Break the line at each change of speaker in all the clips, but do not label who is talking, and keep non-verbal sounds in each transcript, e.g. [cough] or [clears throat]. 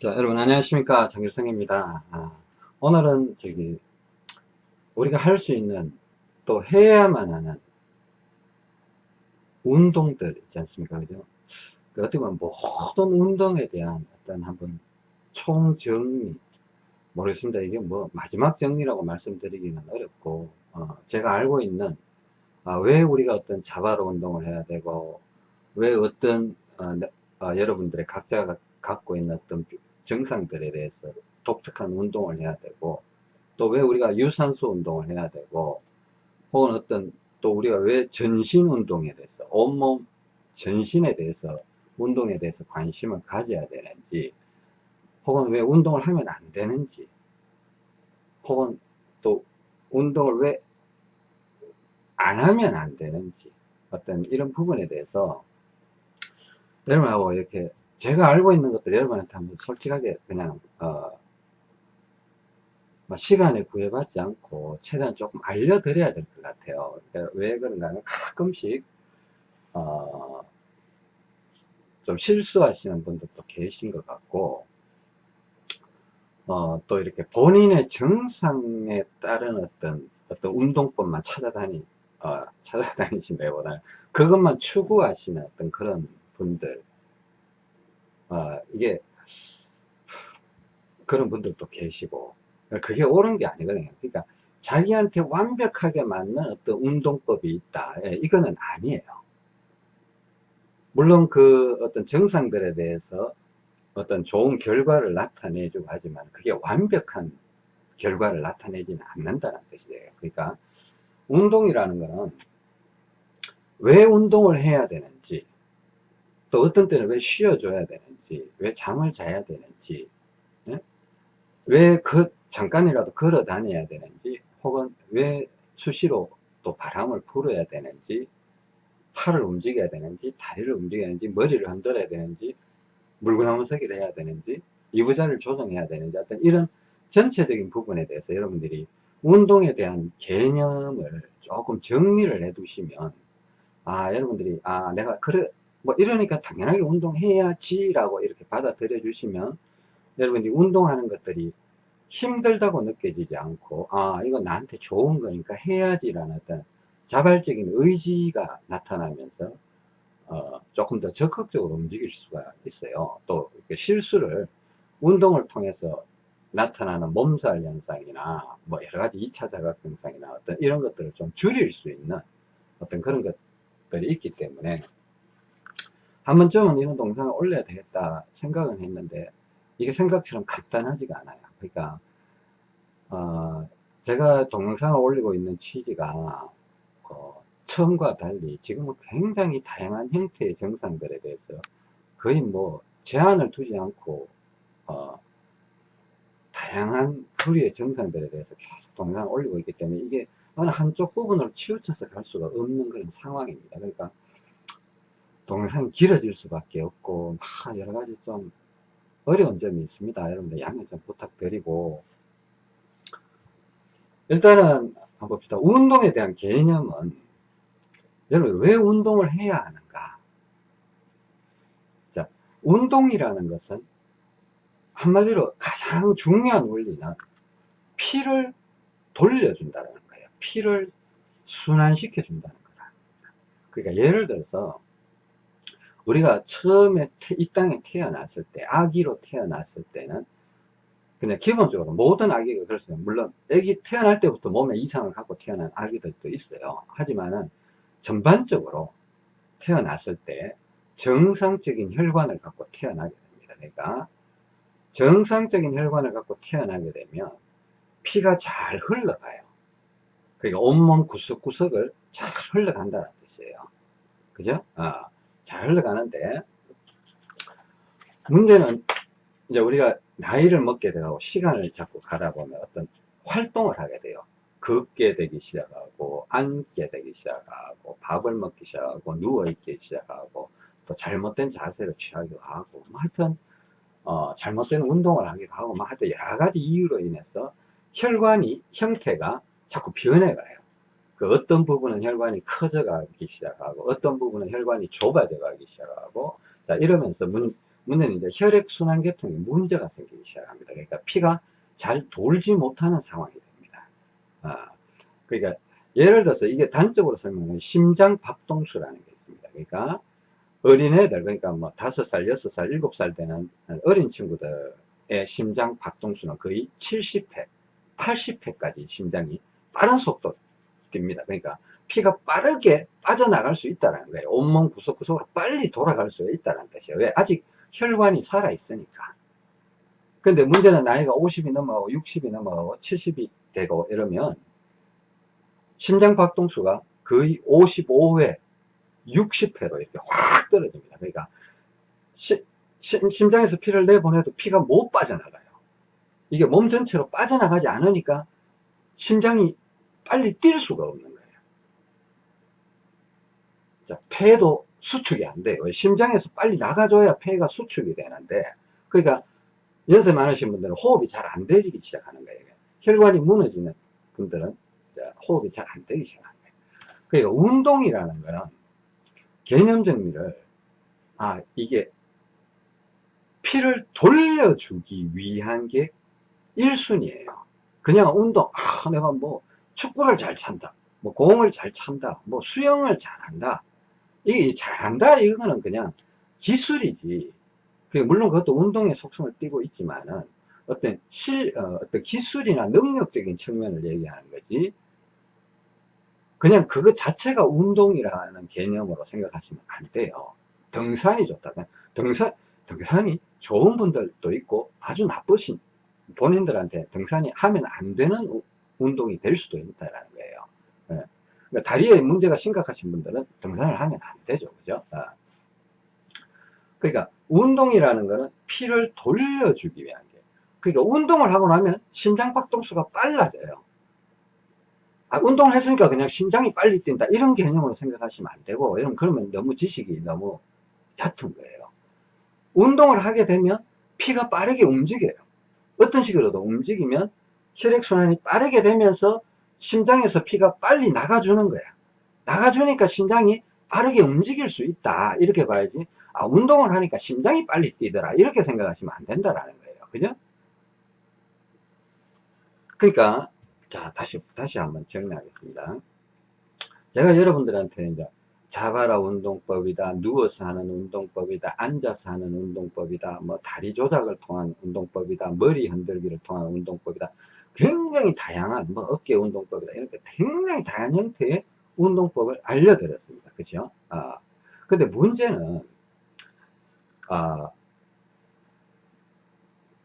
자, 여러분 안녕하십니까 장길성입니다. 아, 오늘은 저기 우리가 할 수 있는 또 해야만 하는 운동들 있지 않습니까? 그죠? 그 어떻게 보면 모든 운동에 대한 어떤 한번 총정리 모르겠습니다. 이게 뭐 마지막 정리라고 말씀드리기는 어렵고 어, 제가 알고 있는 아, 왜 우리가 어떤 자바로 운동을 해야 되고 왜 어떤 어, 어, 여러분들의 각자가 갖고 있는 어떤 증상들에 대해서 독특한 운동을 해야 되고 또 왜 우리가 유산소 운동을 해야 되고 혹은 어떤 또 우리가 왜 전신 운동에 대해서 온몸 전신에 대해서 운동에 대해서 관심을 가져야 되는지 혹은 왜 운동을 하면 안 되는지 혹은 또 운동을 왜 안 하면 안 되는지 어떤 이런 부분에 대해서 여러분하고 이렇게 제가 알고 있는 것들 여러분한테 한번 솔직하게 그냥 어, 뭐 시간에 구애받지 않고 최대한 조금 알려드려야 될 것 같아요. 그러니까 왜 그런가 하면 가끔씩 어, 좀 실수하시는 분들도 계신 것 같고 어, 또 이렇게 본인의 정상에 따른 어떤 어떤 운동법만 찾아다니 어, 찾아다니신 데보다 그것만 추구하시는 어떤 그런 분들 어, 이게 그런 분들도 계시고 그게 옳은 게 아니거든요. 그러니까 자기한테 완벽하게 맞는 어떤 운동법이 있다. 예, 이거는 아니에요. 물론 그 어떤 정상들에 대해서 어떤 좋은 결과를 나타내주고 하지만 그게 완벽한 결과를 나타내지는 않는다는 뜻이에요. 그러니까 운동이라는 것은 왜 운동을 해야 되는지 또 어떤 때는 왜 쉬어줘야 되는지 왜 잠을 자야 되는지 예? 왜 그 잠깐이라도 걸어 다녀야 되는지 혹은 왜 수시로 또 바람을 불어야 되는지 팔을 움직여야 되는지 다리를 움직여야 되는지 머리를 흔들어야 되는지 물구나무 서기를 해야 되는지 이부자를 조정해야 되는지 어떤 이런 전체적인 부분에 대해서 여러분들이 운동에 대한 개념을 조금 정리를 해 두시면 아 여러분들이 아 내가 그래 뭐 이러니까 당연하게 운동해야지 라고 이렇게 받아들여 주시면 여러분이 운동하는 것들이 힘들다고 느껴지지 않고 아 이거 나한테 좋은 거니까 해야지 라는 어떤 자발적인 의지가 나타나면서 어, 조금 더 적극적으로 움직일 수가 있어요. 또 실수를 운동을 통해서 나타나는 몸살 현상이나 뭐 여러 가지 2차 자각 현상이나 어떤 이런 것들을 좀 줄일 수 있는 어떤 그런 것들이 있기 때문에 한 번쯤은 이런 동영상을 올려야 되겠다 생각은 했는데 이게 생각처럼 간단하지가 않아요. 그러니까 어, 제가 동영상을 올리고 있는 취지가 어, 처음과 달리 지금은 굉장히 다양한 형태의 정상들에 대해서 거의 뭐 제한을 두지 않고 어, 다양한 부류의 정상들에 대해서 계속 동영상을 올리고 있기 때문에 이게 어느 한쪽 부분으로 치우쳐서 갈 수가 없는 그런 상황입니다. 그러니까 동영상이 길어질 수밖에 없고 막 여러 가지 좀 어려운 점이 있습니다. 여러분들 양해 좀 부탁드리고 일단은 한번 봅시다. 운동에 대한 개념은 여러분 왜 운동을 해야 하는가? 자, 운동이라는 것은 한마디로 가장 중요한 원리는 피를 돌려준다는 거예요. 피를 순환시켜 준다는 거다. 그러니까 예를 들어서 우리가 처음에 이 땅에 태어났을 때 아기로 태어났을 때는 그냥 기본적으로 모든 아기가 그렇습니다. 물론 아기 태어날 때부터 몸에 이상을 갖고 태어난 아기들도 있어요. 하지만은 전반적으로 태어났을 때 정상적인 혈관을 갖고 태어나게 됩니다. 그러니까 정상적인 혈관을 갖고 태어나게 되면 피가 잘 흘러가요. 그러니까 온몸 구석구석을 잘 흘러간다는 뜻이에요. 그죠? 어. 잘 흘러가는데 문제는 이제 우리가 나이를 먹게 되고 시간을 자꾸 가다 보면 어떤 활동을 하게 돼요. 걷게 되기 시작하고 앉게 되기 시작하고 밥을 먹기 시작하고 누워있기 시작하고 또 잘못된 자세를 취하기도 하고 뭐 하여튼 어, 잘못된 운동을 하기도 하고 뭐 하여튼 여러 가지 이유로 인해서 혈관이 형태가 자꾸 변해가요 그 어떤 부분은 혈관이 커져 가기 시작하고 어떤 부분은 혈관이 좁아져 가기 시작하고 자 이러면서 문, 문제는 이제 혈액순환 계통에 문제가 생기기 시작합니다. 그러니까 피가 잘 돌지 못하는 상황이 됩니다. 아, 그러니까 예를 들어서 이게 단적으로 설명하면 심장 박동수라는 게 있습니다. 그러니까 어린애들, 그러니까 뭐 다섯 살, 여섯 살, 일곱 살 되는 어린 친구들의 심장 박동수는 거의 70회, 80회까지 심장이 빠른 속도 뜁니다. 그러니까 피가 빠르게 빠져나갈 수 있다는 거예요. 온몸 구석구석으로 빨리 돌아갈 수 있다는 뜻이에요. 왜? 아직 혈관이 살아있으니까. 근데 문제는 나이가 50이 넘어가고 60이 넘어가고 70이 되고 이러면 심장 박동수가 거의 55회, 60회로 이렇게 확 떨어집니다. 그러니까 시, 심장에서 피를 내보내도 피가 못 빠져나가요. 이게 몸 전체로 빠져나가지 않으니까 심장이 빨리 뛸 수가 없는 거예요. 자, 폐도 수축이 안 돼요. 심장에서 빨리 나가줘야 폐가 수축이 되는데, 그러니까 연세 많으신 분들은 호흡이 잘 안 되기 시작하는 거예요. 혈관이 무너지는 분들은 호흡이 잘 안 되기 시작하는 거예요. 그러니까 운동이라는 거는 개념 정리를, 아, 이게 피를 돌려주기 위한 게 1순위예요. 그냥 운동, 아, 내가 뭐 축구를 잘 찬다. 뭐 공을 잘 찬다. 뭐 수영을 잘한다. 이게 잘한다 이거는 그냥 기술이지. 그 물론 그것도 운동의 속성을 띠고 있지만은 어떤 실 어, 떤 기술이나 능력적인 측면을 얘기하는 거지. 그냥 그것 자체가 운동이라는 개념으로 생각하시면 안 돼요. 등산이 좋다. 등산 등산이 좋은 분들도 있고 아주 나쁘신 본인들한테 등산이 하면 안 되는 운동이 될 수도 있다는 거예요. 예. 그러니까 다리에 문제가 심각하신 분들은 등산을 하면 안 되죠. 그죠? 아. 그러니까 운동이라는 거는 피를 돌려주기 위한 게. 그러니까 운동을 하고 나면 심장 박동수가 빨라져요. 아, 운동을 했으니까 그냥 심장이 빨리 뛴다. 이런 개념으로 생각하시면 안 되고, 이런 그러면 너무 지식이 너무 얕은 거예요. 운동을 하게 되면 피가 빠르게 움직여요. 어떤 식으로도 움직이면 혈액순환이 빠르게 되면서 심장에서 피가 빨리 나가주는 거야. 나가주니까 심장이 빠르게 움직일 수 있다. 이렇게 봐야지. 아, 운동을 하니까 심장이 빨리 뛰더라. 이렇게 생각하시면 안 된다라는 거예요. 그죠? 그러니까, 자, 다시, 다시 한번 정리하겠습니다. 제가 여러분들한테 이제 자바라 운동법이다, 누워서 하는 운동법이다, 앉아서 하는 운동법이다, 뭐 다리 조작을 통한 운동법이다, 머리 흔들기를 통한 운동법이다. 굉장히 다양한 뭐 어깨 운동법이다 이렇게 굉장히 다양한 형태의 운동법을 알려드렸습니다. 그죠? 아, 근데 문제는 아,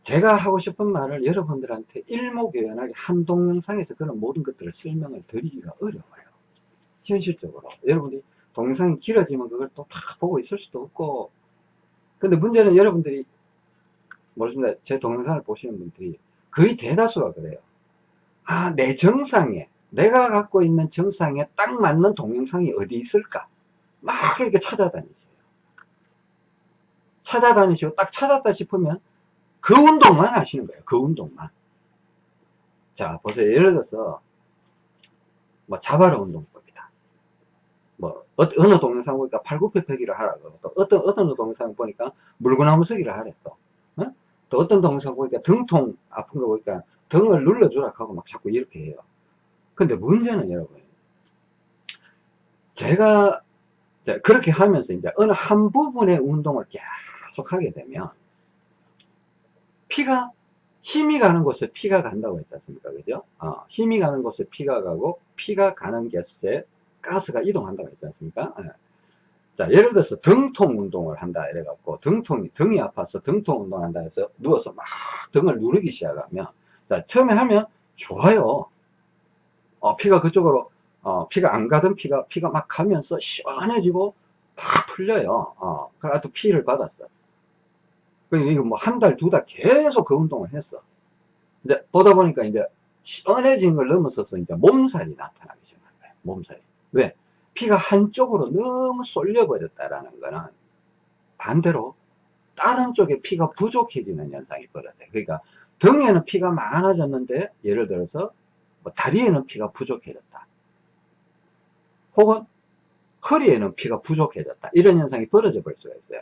제가 하고 싶은 말을 여러분들한테 일목요연하게 한 동영상에서 그런 모든 것들을 설명을 드리기가 어려워요. 현실적으로. 여러분이 동영상이 길어지면 그걸 또 다 보고 있을 수도 없고 근데 문제는 여러분들이 모르겠습니다. 제 동영상을 보시는 분들이 거의 대다수가 그래요. 아, 내 정상에, 내가 갖고 있는 정상에 딱 맞는 동영상이 어디 있을까? 막 이렇게 찾아다니세요. 찾아다니시고 딱 찾았다 싶으면 그 운동만 하시는 거예요. 그 운동만. 자, 보세요. 예를 들어서, 뭐, 자바라 운동법이다. 뭐, 어, 느 동영상 보니까 팔굽혀펴기를 하라고. 또 어떤, 어떤 동영상 보니까 물구나무 서기를 하래, 또. 또 어떤 동영상 보니까 등통 아픈 거 보니까 등을 눌러주라 하고 막 자꾸 이렇게 해요. 근데 문제는 여러분, 제가 그렇게 하면서 이제 어느 한 부분의 운동을 계속 하게 되면 피가 힘이 가는 곳에 피가 간다고 했지 않습니까? 그죠? 어, 힘이 가는 곳에 피가 가고 피가 가는 곳에 가스가 이동한다고 했지 않습니까? 네. 자, 예를 들어서 등통 운동을 한다 이래갖고 등통이 등이 아파서 등통 운동을 한다 해서 누워서 막 등을 누르기 시작하면 자 처음에 하면 좋아요. 어, 피가 그쪽으로 어, 피가 안 가던 피가 피가 막 가면서 시원해지고 팍 풀려요. 어, 그래도 피를 받았어 그러니까 이거 뭐 한 달 두 달 계속 그 운동을 했어. 이제 보다 보니까 이제 시원해진 걸 넘어서서 이제 몸살이 나타나기 시작한 거예요 몸살이. 왜 피가 한쪽으로 너무 쏠려 버렸다라는 거는 반대로 다른 쪽에 피가 부족해지는 현상이 벌어져요. 그러니까 등에는 피가 많아졌는데 예를 들어서 뭐 다리에는 피가 부족해졌다. 혹은 허리에는 피가 부족해졌다. 이런 현상이 벌어져 볼 수가 있어요.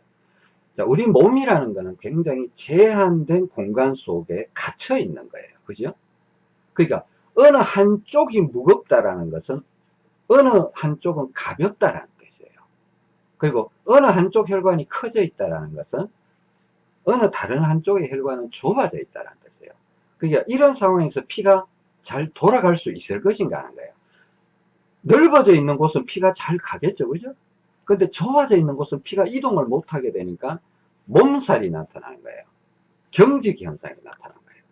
자, 우리 몸이라는 거는 굉장히 제한된 공간 속에 갇혀 있는 거예요. 그죠? 그러니까 어느 한쪽이 무겁다라는 것은 어느 한쪽은 가볍다라는 뜻이에요. 그리고 어느 한쪽 혈관이 커져 있다라는 것은 어느 다른 한쪽의 혈관은 좁아져 있다는 뜻이에요. 그러니까 이런 상황에서 피가 잘 돌아갈 수 있을 것인가 하는 거예요. 넓어져 있는 곳은 피가 잘 가겠죠. 그죠? 근데 좁아져 있는 곳은 피가 이동을 못하게 되니까 몸살이 나타나는 거예요. 경직 현상이 나타나는 거예요.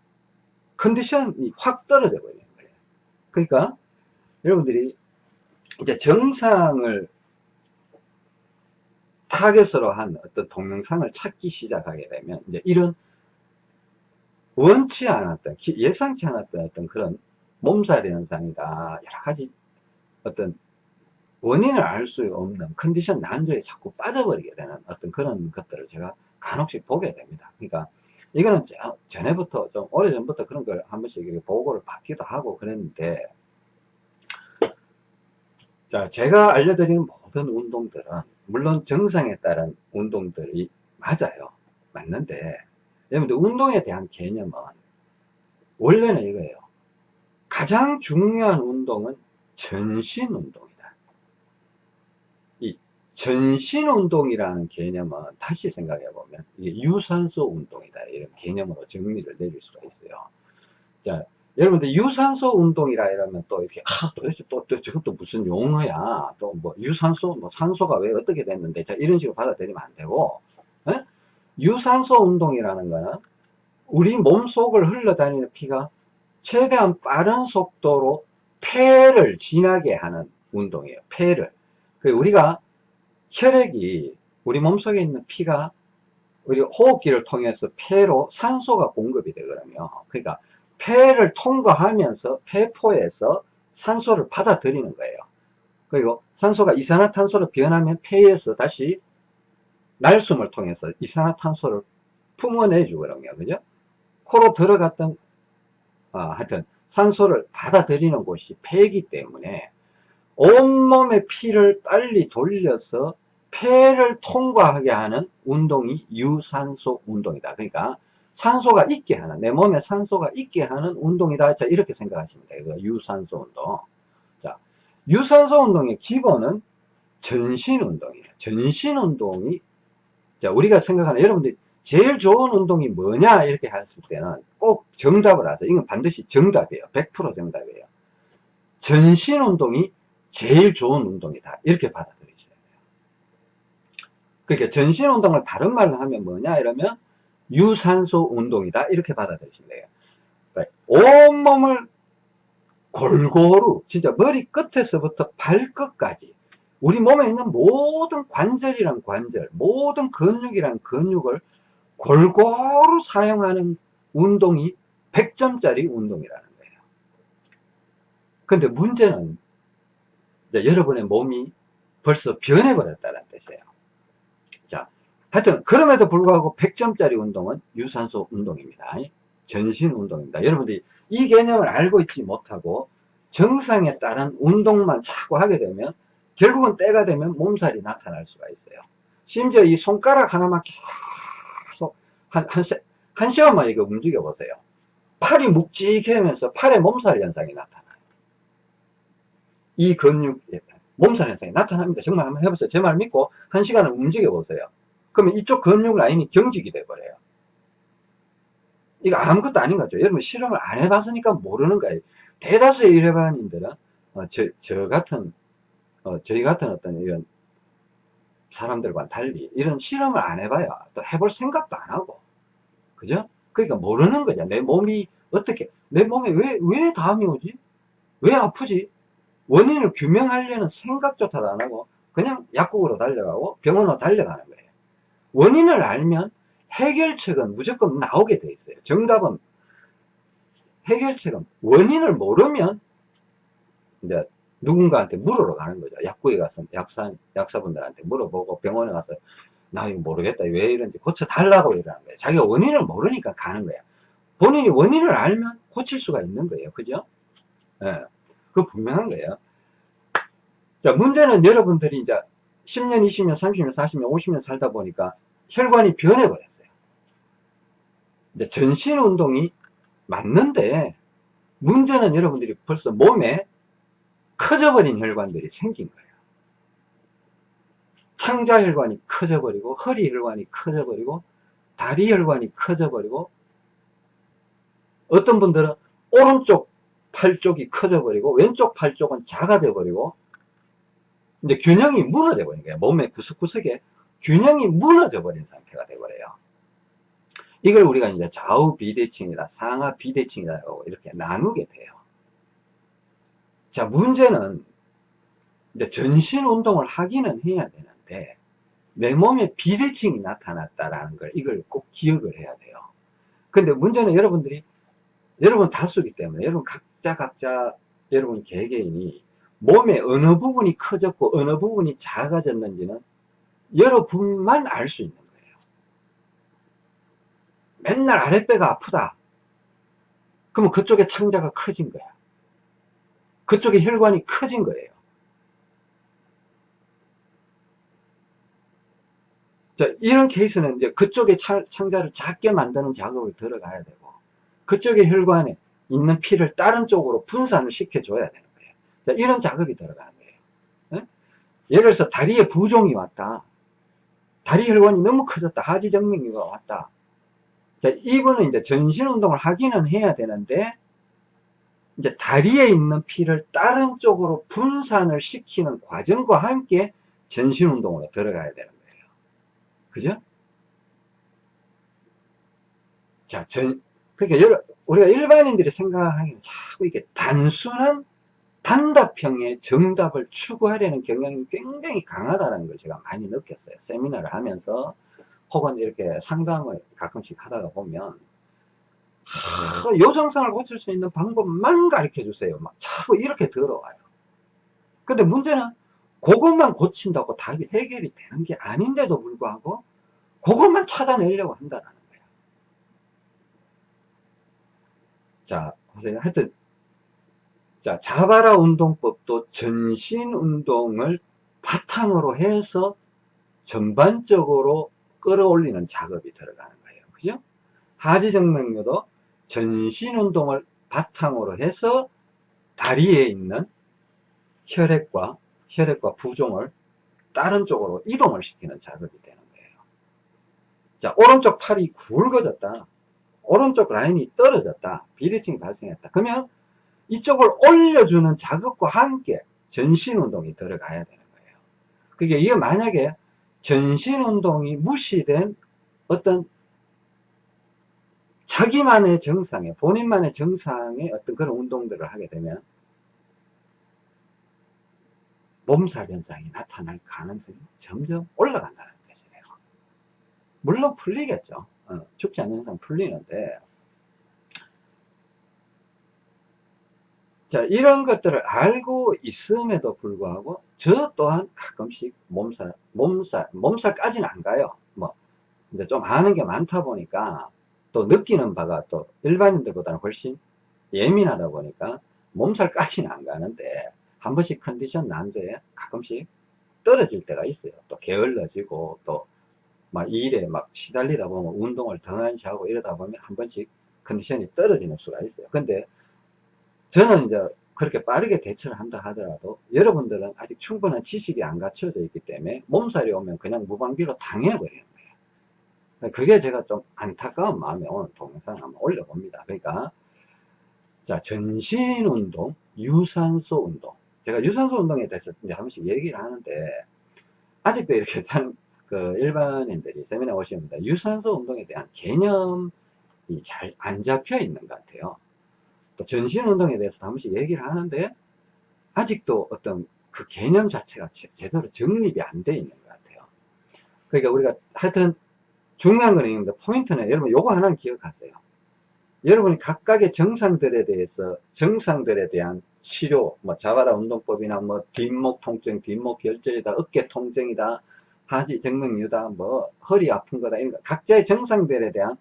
컨디션이 확 떨어져 버리는 거예요. 그러니까 여러분들이 이제 정상을 타겟으로 한 어떤 동영상을 찾기 시작하게 되면 이제 이런 원치 않았던 예상치 않았던 어떤 그런 몸살 현상이다. 여러 가지 어떤 원인을 알 수 없는 컨디션 난조에 자꾸 빠져버리게 되는 어떤 그런 것들을 제가 간혹씩 보게 됩니다. 그러니까 이거는 전에부터 좀 오래전부터 그런 걸 한 번씩 보고를 받기도 하고 그랬는데 자 제가 알려드리는 모든 운동들은 물론 정상에 따른 운동들이 맞아요. 맞는데 여러분들 운동에 대한 개념은 원래는 이거예요. 가장 중요한 운동은 전신 운동이다. 이 전신 운동이라는 개념은 다시 생각해 보면 이게 유산소 운동이다. 이런 개념으로 정리를 내릴 수가 있어요. 자, 여러분들 유산소 운동이라 이러면 또 이렇게 아 도대체 또, 또 저것도 무슨 용어야 또 뭐 유산소 뭐 산소가 왜 어떻게 됐는데 자 이런 식으로 받아들이면 안 되고 에? 예? 유산소 운동이라는 거는 우리 몸 속을 흘러다니는 피가 최대한 빠른 속도로 폐를 지나게 하는 운동이에요 폐를 그 우리가 혈액이 우리 몸속에 있는 피가 우리 호흡기를 통해서 폐로 산소가 공급이 되거든요 그러니까 폐를 통과하면서 폐포에서 산소를 받아들이는 거예요. 그리고 산소가 이산화탄소로 변하면 폐에서 다시 날숨을 통해서 이산화탄소를 품어내주거든요. 그죠? 코로 들어갔던, 아, 하여튼, 산소를 받아들이는 곳이 폐이기 때문에 온몸의 피를 빨리 돌려서 폐를 통과하게 하는 운동이 유산소 운동이다. 그러니까 산소가 있게 하는 내 몸에 산소가 있게 하는 운동이다. 자 이렇게 생각하시면 돼요 유산소 운동. 자 유산소 운동의 기본은 전신 운동이에요. 전신 운동이 자 우리가 생각하는 여러분들이 제일 좋은 운동이 뭐냐 이렇게 했을 때는 꼭 정답을 하세요. 이건 반드시 정답이에요. 100% 정답이에요. 전신 운동이 제일 좋은 운동이다. 이렇게 받아들이셔야 돼요. 그러니까 전신 운동을 다른 말로 하면 뭐냐 이러면 유산소 운동이다. 이렇게 받아들이시면 돼요. 그러니까 온몸을 골고루 진짜 머리 끝에서부터 발끝까지 우리 몸에 있는 모든 관절이란 관절 모든 근육이란 근육을 골고루 사용하는 운동이 100점짜리 운동이라는 거예요. 근데 문제는 여러분의 몸이 벌써 변해버렸다는 뜻이에요. 자 하여튼 그럼에도 불구하고 100점짜리 운동은 유산소 운동입니다. 전신 운동입니다. 여러분들이 이 개념을 알고 있지 못하고 정상에 따른 운동만 자꾸 하게 되면 결국은 때가 되면 몸살이 나타날 수가 있어요. 심지어 이 손가락 하나만 계속 한, 한, 한 시간만 이거 움직여 보세요. 팔이 묵직해면서 팔에 몸살 현상이 나타나요. 이 근육, 몸살 현상이 나타납니다. 정말 한번 해보세요. 제 말 믿고 한 시간을 움직여 보세요. 그러면 이쪽 근육 라인이 경직이 돼버려요. 이거 아무것도 아닌 거죠. 여러분 실험을 안 해봤으니까 모르는 거예요. 대다수의 일반인들은 어, 저, 저 같은 어, 저희 같은 어떤 이런 사람들과 달리 이런 실험을 안 해봐야 또 해볼 생각도 안 하고 그죠? 그러니까 모르는 거죠. 내 몸이 어떻게 내 몸에 왜왜 담이 오지? 왜 아프지? 원인을 규명하려는 생각조차도 안 하고 그냥 약국으로 달려가고 병원으로 달려가는 거예요. 원인을 알면 해결책은 무조건 나오게 돼 있어요. 정답은 해결책은 원인을 모르면 이제 누군가한테 물으러 가는 거죠. 약국에 가서 약사, 약사분들한테 물어보고 병원에 가서 나 이거 모르겠다. 왜 이런지 고쳐달라고 이러는 거예요. 자기가 원인을 모르니까 가는 거야. 본인이 원인을 알면 고칠 수가 있는 거예요. 그죠? 예. 네. 그 분명한 거예요. 자, 문제는 여러분들이 이제 10년, 20년, 30년, 40년, 50년 살다 보니까 혈관이 변해버렸어요. 이제 전신 운동이 맞는데 문제는 여러분들이 벌써 몸에 커져버린 혈관들이 생긴 거예요. 창자혈관이 커져버리고 허리혈관이 커져버리고 다리혈관이 커져버리고 어떤 분들은 오른쪽 팔 쪽이 커져버리고 왼쪽 팔 쪽은 작아져 버리고 이제 균형이 무너져 버린 거예요. 몸의 구석구석에 균형이 무너져 버린 상태가 되버려요. 이걸 우리가 이제 좌우 비대칭이다, 상하 비대칭이다 이렇게 나누게 돼요. 자, 문제는 이제 전신 운동을 하기는 해야 되는데 내 몸에 비대칭이 나타났다라는 걸 이걸 꼭 기억을 해야 돼요. 근데 문제는 여러분들이 여러분 다수기 때문에 여러분 각자 각자 여러분 개개인이 몸의 어느 부분이 커졌고 어느 부분이 작아졌는지는 여러분만 알 수 있는 거예요. 맨날 아랫배가 아프다. 그러면 그쪽에 창자가 커진 거야. 그쪽에 혈관이 커진 거예요. 자, 이런 케이스는 이제 그쪽에 창자를 작게 만드는 작업을 들어가야 되고, 그쪽에 혈관에 있는 피를 다른 쪽으로 분산을 시켜줘야 거예요. 자, 이런 작업이 들어가는 거예요. 네? 예를 들어서 다리에 부종이 왔다. 다리 혈관이 너무 커졌다. 하지정맥류가 왔다. 자, 이분은 이제 전신 운동을 하기는 해야 되는데, 이제 다리에 있는 피를 다른 쪽으로 분산을 시키는 과정과 함께 전신 운동으로 들어가야 되는 거예요. 그죠? 자, 전, 그러니까 여러, 우리가 일반인들이 생각하기는 자꾸 이게 단순한 단답형의 정답을 추구하려는 경향이 굉장히 강하다는 걸 제가 많이 느꼈어요. 세미나를 하면서 혹은 이렇게 상담을 가끔씩 하다가 보면 하, 요정상을 고칠 수 있는 방법만 가르쳐 주세요. 막 자꾸 이렇게 들어와요. 근데 문제는 그것만 고친다고 답이 해결이 되는 게 아닌데도 불구하고 그것만 찾아내려고 한다는 거예요. 자. 하여튼 자, 자바라 운동법도 전신 운동을 바탕으로 해서 전반적으로 끌어올리는 작업이 들어가는 거예요. 그죠? 하지 정맥류도 전신 운동을 바탕으로 해서 다리에 있는 혈액과 혈액과 부종을 다른 쪽으로 이동을 시키는 작업이 되는 거예요. 자, 오른쪽 팔이 굵어졌다. 오른쪽 라인이 떨어졌다. 비대칭이 발생했다. 그러면 이쪽을 올려주는 작업과 함께 전신 운동이 들어가야 되는 거예요. 그게 이게 만약에 전신 운동이 무시된 어떤 자기만의 정상에 본인만의 정상의 어떤 그런 운동들을 하게 되면 몸살 현상이 나타날 가능성이 점점 올라간다는 뜻이에요. 물론 풀리겠죠. 어, 죽지 않는 이상 풀리는데 자 이런 것들을 알고 있음에도 불구하고 저 또한 가끔씩 몸살 몸살 몸살까지는 안 가요. 뭐 이제 좀 아는 게 많다 보니까 또 느끼는 바가 또 일반인들보다는 훨씬 예민하다 보니까 몸살까지는 안 가는데 한 번씩 컨디션 난도에 가끔씩 떨어질 때가 있어요. 또 게을러지고 또 막 일에 막 시달리다 보면 운동을 덩한시 하고 이러다 보면 한 번씩 컨디션이 떨어지는 수가 있어요. 근데 저는 이제 그렇게 빠르게 대처를 한다 하더라도 여러분들은 아직 충분한 지식이 안 갖춰져 있기 때문에 몸살이 오면 그냥 무방비로 당해버리는 거예요. 그게 제가 좀 안타까운 마음에 오늘 동영상 을 한번 올려봅니다. 그러니까 자 전신 운동, 유산소 운동. 제가 유산소 운동에 대해서 이제 한 번씩 얘기를 하는데 아직도 이렇게 [laughs] 그 일반인들이 세미나 오시면 유산소 운동에 대한 개념이 잘 안 잡혀 있는 것 같아요. 또 전신운동에 대해서 한 번씩 얘기를 하는데 아직도 어떤 그 개념 자체가 제대로 정립이 안 돼 있는 것 같아요. 그러니까 우리가 하여튼 중요한 건 있는데 포인트는 여러분 요거 하나는 기억하세요. 여러분이 각각의 정상들에 대해서 정상들에 대한 치료 뭐 자바라 운동법이나 뭐 뒷목 통증 뒷목 결절이다 어깨 통증이다 하지 정맥류다 뭐 허리 아픈 거다 이런 거 각자의 정상들에 대한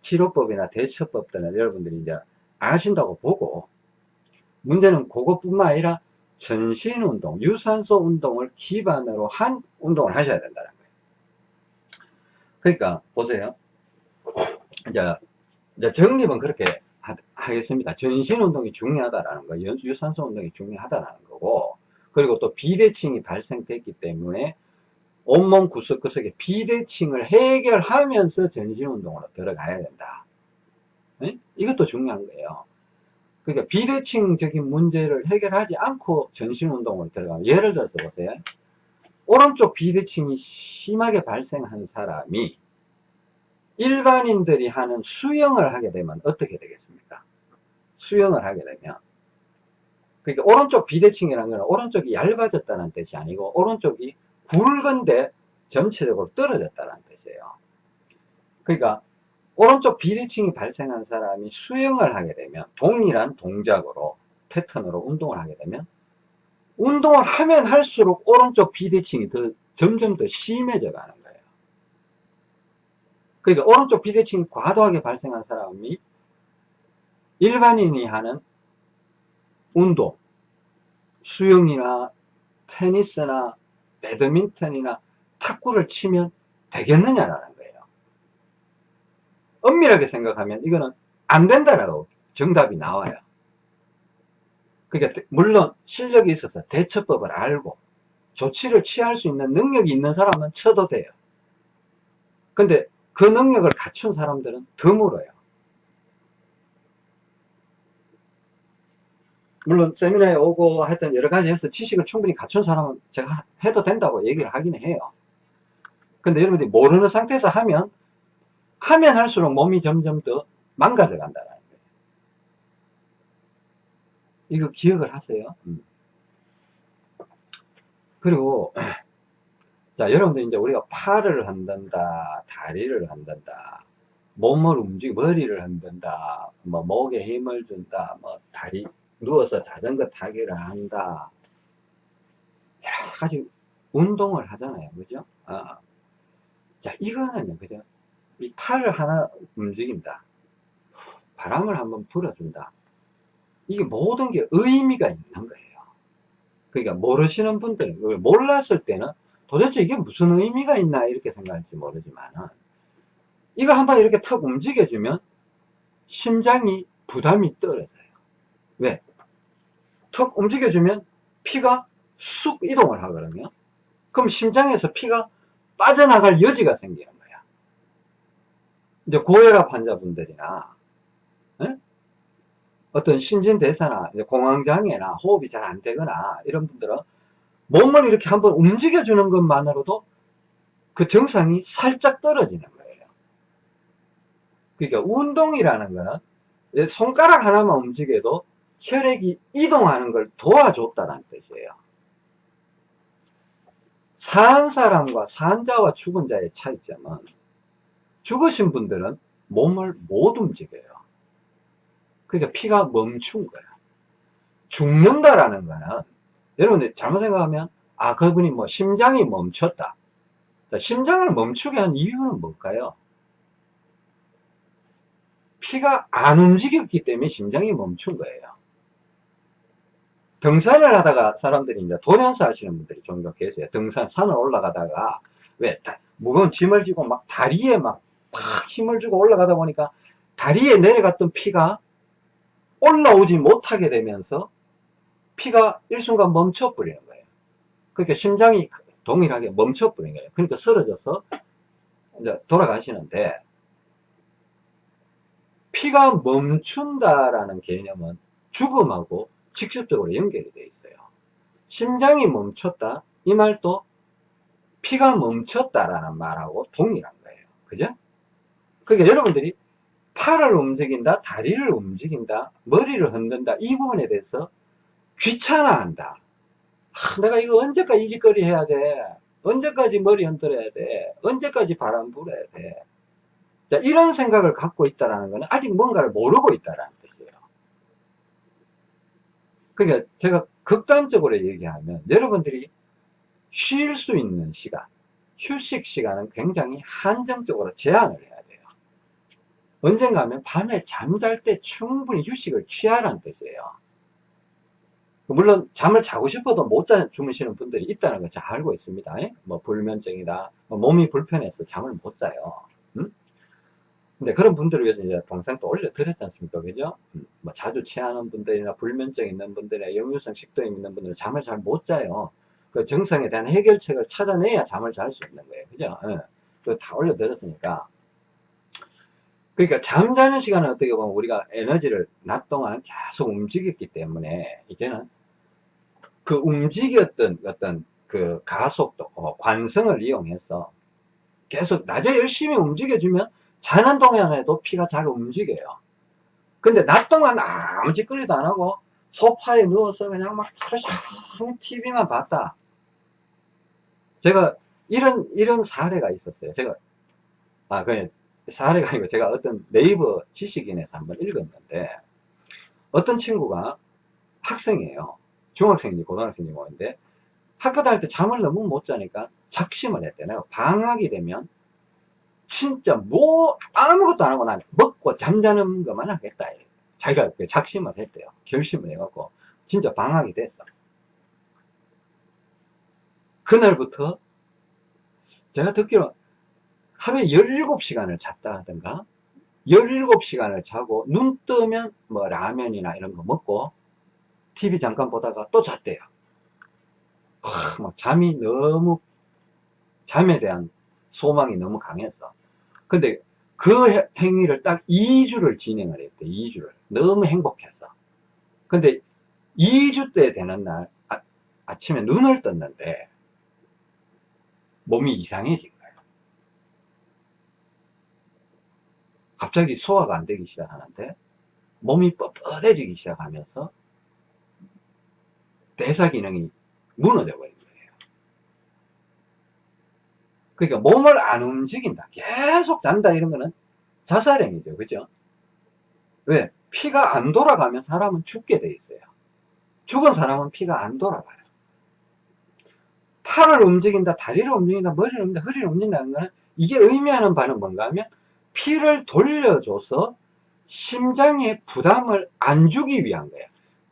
치료법이나 대처법 들은 여러분들이 이제 아신다고 보고 문제는 그것뿐만 아니라 전신 운동, 유산소 운동을 기반으로 한 운동을 하셔야 된다는 거예요. 그러니까 보세요. 이제, 이제 정립은 그렇게 하, 겠습니다 전신 운동이 중요하다라는 거, 유산소 운동이 중요하다라는 거고, 그리고 또 비대칭이 발생됐기 때문에 온몸 구석구석에 비대칭을 해결하면서 전신 운동으로 들어가야 된다. 네? 이것도 중요한 거예요. 그러니까 비대칭적인 문제를 해결하지 않고 전신 운동으로 들어가면 예를 들어서 보세요. 오른쪽 비대칭이 심하게 발생한 사람이 일반인들이 하는 수영을 하게 되면 어떻게 되겠습니까? 수영을 하게 되면 그러니까 오른쪽 비대칭이라는 것은 오른쪽이 얇아졌다는 뜻이 아니고 오른쪽이 굵은데 전체적으로 떨어졌다는 뜻이에요. 그러니까 오른쪽 비대칭이 발생한 사람이 수영을 하게 되면 동일한 동작으로 패턴으로 운동을 하게 되면 운동을 하면 할수록 오른쪽 비대칭이 더 점점 더 심해져 가는 거예요. 그러니까 오른쪽 비대칭이 과도하게 발생한 사람이 일반인이 하는 운동, 수영이나 테니스나 배드민턴이나 탁구를 치면 되겠느냐라는 거예요. 엄밀하게 생각하면 이거는 안 된다라고 정답이 나와요. 그러니까 물론 실력이 있어서 대처법을 알고 조치를 취할 수 있는 능력이 있는 사람은 쳐도 돼요. 근데 그 능력을 갖춘 사람들은 드물어요. 물론 세미나에 오고 하여튼 여러 가지 해서 지식을 충분히 갖춘 사람은 제가 해도 된다고 얘기를 하긴 해요. 근데 여러분들이 모르는 상태에서 하면 하면 할수록 몸이 점점 더 망가져 간다는 거예요. 이거 기억을 하세요. 음. 그리고 자 여러분들 이제 우리가 팔을 흔든다 다리를 흔든다 몸을 움직이 머리를 흔든다 뭐 목에 힘을 준다 뭐 다리 누워서 자전거 타기를 한다. 여러 가지 운동을 하잖아요. 그죠? 아. 자, 이거는요, 그죠? 이 팔을 하나 움직인다. 바람을 한번 불어준다. 이게 모든 게 의미가 있는 거예요. 그러니까 모르시는 분들은, 몰랐을 때는 도대체 이게 무슨 의미가 있나 이렇게 생각할지 모르지만은, 이거 한번 이렇게 턱 움직여주면 심장이 부담이 떨어져요. 왜? 턱 움직여주면 피가 쑥 이동을 하거든요. 그럼 심장에서 피가 빠져나갈 여지가 거야. 이제 고혈압 환자분들이나 에? 어떤 신진대사나 공황장애나 호흡이 잘 안 되거나 이런 분들은 몸을 이렇게 한번 움직여주는 것만으로도 그 정상이 살짝 떨어지는 거예요. 그러니까 운동이라는 거는 손가락 하나만 움직여도 혈액이 이동하는 걸 도와줬다는 뜻이에요. 산 사람과 산자와 죽은 자의 차이점은 죽으신 분들은 몸을 못 움직여요. 그러니까 피가 멈춘 거야. 죽는다라는 거는 여러분들 잘못 생각하면 아 그분이 뭐 심장이 멈췄다. 자, 심장을 멈추게 한 이유는 뭘까요? 피가 안 움직였기 때문에 심장이 멈춘 거예요. 등산을 하다가 사람들이 이제 도련사 하시는 분들이 종종 계세요. 등산, 산을 올라가다가 왜 무거운 짐을 지고 막 다리에 막 팍 힘을 주고 올라가다 보니까 다리에 내려갔던 피가 올라오지 못하게 되면서 피가 일순간 멈춰버리는 거예요. 그러니까 심장이 동일하게 멈춰버린 거예요. 그러니까 쓰러져서 이제 돌아가시는데 피가 멈춘다라는 개념은 죽음하고 직접적으로 연결이 되어 있어요. 심장이 멈췄다 이 말도 피가 멈췄다라는 말하고 동일한 거예요. 그죠? 그러니까 여러분들이 팔을 움직인다, 다리를 움직인다, 머리를 흔든다 이 부분에 대해서 귀찮아한다. 아, 내가 이거 언제까지 이 짓거리 해야 돼? 언제까지 머리 흔들어야 돼? 언제까지 바람 불어야 돼? 자, 이런 생각을 갖고 있다는 것은 아직 뭔가를 모르고 있다는 그러니까 제가 극단적으로 얘기하면 여러분들이 쉴 수 있는 시간, 휴식 시간은 굉장히 한정적으로 제한을 해야 돼요. 언젠가 하면 밤에 잠잘 때 충분히 휴식을 취하라는 뜻이에요. 물론 잠을 자고 싶어도 못 자 주무시는 분들이 있다는 거잘 알고 있습니다. 뭐 불면증이다, 뭐 몸이 불편해서 잠을 못 자요. 음? 근데 그런 분들을 위해서 이제 동생 또 올려드렸지 않습니까? 그죠? 음, 뭐 자주 취하는 분들이나 불면증 있는 분들이나 역류성 식도염 있는 분들은 잠을 잘 못 자요. 그 정상에 대한 해결책을 찾아내야 잠을 잘 수 있는 거예요. 그죠? 예. 그다 올려드렸으니까. 그러니까 잠자는 시간은 어떻게 보면 우리가 에너지를 낮 동안 계속 움직였기 때문에 이제는 그 움직였던 어떤 그 가속도, 어, 관성을 이용해서 계속 낮에 열심히 움직여주면 자는 동안에도 피가 잘 움직여요. 근데 낮 동안 아무 짓거리도 안 하고 소파에 누워서 그냥 막 하루 종일 TV만 봤다. 제가 이런, 이런 사례가 있었어요. 제가, 아, 그냥 사례가 아니고 제가 어떤 네이버 지식인에서 한번 읽었는데 어떤 친구가 학생이에요. 중학생인지 고등학생인지 모르는데 학교 다닐 때 잠을 너무 못 자니까 작심을 했대. 내가 방학이 되면 진짜 뭐 아무것도 안 하고 난 먹고 잠자는 것만 하겠다. 자기가 작심을 했대요. 결심을 해갖고 진짜 방학이 됐어. 그날부터 제가 듣기로 하루에 17시간을 잤다 하던가 17시간을 자고 눈 뜨면 뭐 라면이나 이런 거 먹고 TV 잠깐 보다가 또 잤대요. 하, 막 잠이 너무 잠에 대한 소망이 너무 강해서. 근데 그 행위를 딱 2주를 진행을 했대 2주를. 너무 행복해서. 근데 2주 때 되는 날 아, 아침에 눈을 떴는데 몸이 이상해진 거예요. 갑자기 소화가 안 되기 시작하는데 몸이 뻣뻣해지기 시작하면서 대사 기능이 무너져 버린 거예요. 그러니까 몸을 안 움직인다. 계속 잔다 이런 거는 자살행위죠. 그죠? 왜? 피가 안 돌아가면 사람은 죽게 돼 있어요. 죽은 사람은 피가 안 돌아가요. 팔을 움직인다, 다리를 움직인다, 머리를 움직인다, 허리를 움직인다는 거는 이게 의미하는 바는 뭔가 하면 피를 돌려줘서 심장에 부담을 안 주기 위한 거예요.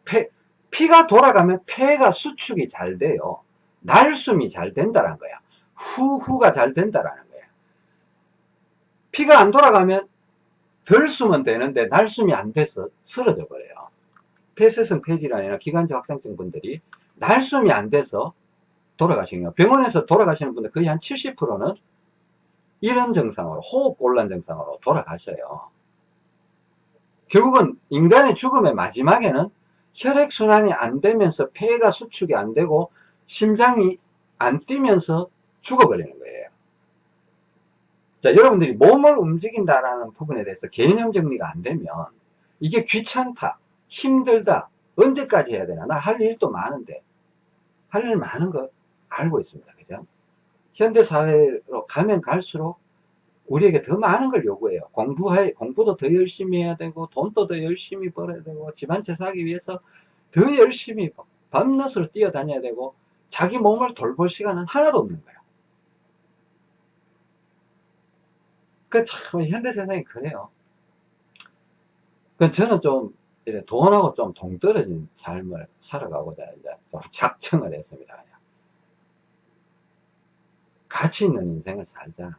폐, 피가 돌아가면 폐가 수축이 잘 돼요. 날숨이 잘 된다는 거야. 후후가 잘 된다라는 거야. 피가 안 돌아가면 덜 숨은 되는데 날숨이 안 돼서 쓰러져 버려요. 폐쇄성 폐질환이나 기관지 확장증 분들이 날숨이 안 돼서 돌아가시는 거예요. 병원에서 돌아가시는 분들 거의 한 70%는 이런 증상으로 호흡곤란 증상으로 돌아가셔요. 결국은 인간의 죽음의 마지막에는 혈액순환이 안 되면서 폐가 수축이 안 되고 심장이 안 뛰면서 죽어버리는 거예요. 자, 여러분들이 몸을 움직인다라는 부분에 대해서 개념 정리가 안 되면 이게 귀찮다, 힘들다, 언제까지 해야 되나? 나 할 일도 많은데. 할 일 많은 거 알고 있습니다. 현대사회로 가면 갈수록 우리에게 더 많은 걸 요구해요. 공부해, 공부도 더 열심히 해야 되고, 돈도 더 열심히 벌어야 되고, 집안 채 사기 위해서 더 열심히 밤낮으로 뛰어다녀야 되고, 자기 몸을 돌볼 시간은 하나도 없는 거예요. 그 참, 현대 세상이 그래요. 그 저는 좀, 돈하고 좀 동떨어진 삶을 살아가고자 이제 좀 작정을 했습니다. 가치 있는 인생을 살자.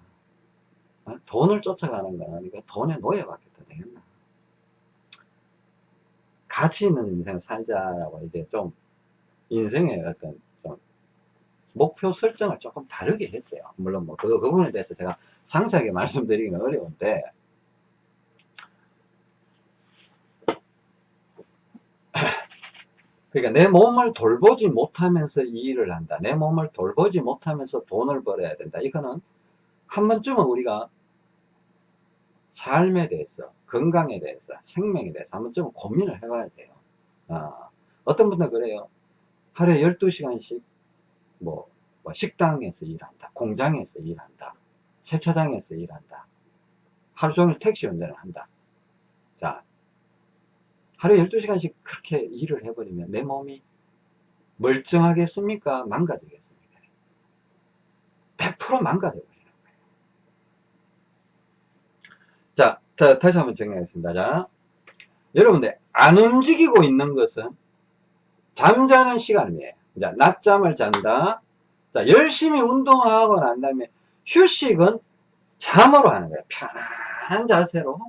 어? 돈을 쫓아가는 거는 이거 돈에 노예받겠다 되겠나. 가치 있는 인생을 살자라고 이제 좀 인생의 어떤 좀 목표 설정을 조금 다르게 했어요. 물론 뭐 그, 그 부분에 대해서 제가 상세하게 [laughs] 말씀드리기는 어려운데 그러니까 내 몸을 돌보지 못하면서 이 일을 한다. 내 몸을 돌보지 못하면서 돈을 벌어야 된다. 이거는 한 번쯤은 우리가 삶에 대해서, 건강에 대해서, 생명에 대해서 한 번쯤은 고민을 해봐야 돼요. 어, 어떤 분들 그래요. 하루에 12시간씩 뭐, 뭐 식당에서 일한다. 공장에서 일한다. 세차장에서 일한다. 하루 종일 택시 운전을 한다. 자, 하루에 12시간씩 그렇게 일을 해버리면 내 몸이 멀쩡하겠습니까? 망가지겠습니까? 100% 망가져 버리는 거예요. 자, 자, 다시 한번 정리하겠습니다. 자, 여러분들, 안 움직이고 있는 것은 잠자는 시간이에요. 자, 낮잠을 잔다. 자, 열심히 운동하고 난 다음에 휴식은 잠으로 하는 거예요. 편안한 자세로.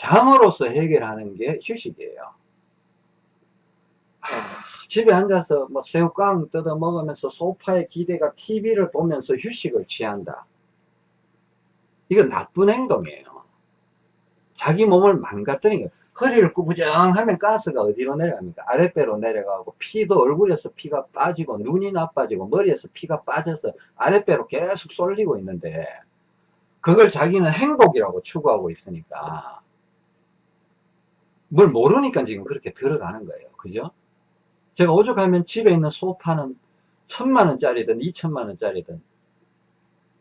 잠으로서 해결하는 게 휴식이에요. 아, 집에 앉아서 뭐 새우깡 뜯어 먹으면서 소파에 기대가 TV를 보면서 휴식을 취한다. 이건 나쁜 행동이에요. 자기 몸을 망가뜨리는 거예요. 허리를 구부정하면 가스가 어디로 내려갑니까? 아랫배로 내려가고 피도 얼굴에서 피가 빠지고 눈이 나빠지고 머리에서 피가 빠져서 아랫배로 계속 쏠리고 있는데 그걸 자기는 행복이라고 추구하고 있으니까 뭘 모르니까 지금 그렇게 들어가는 거예요. 그죠? 제가 오죽하면 집에 있는 소파는 천만 원짜리든 이천만 원짜리든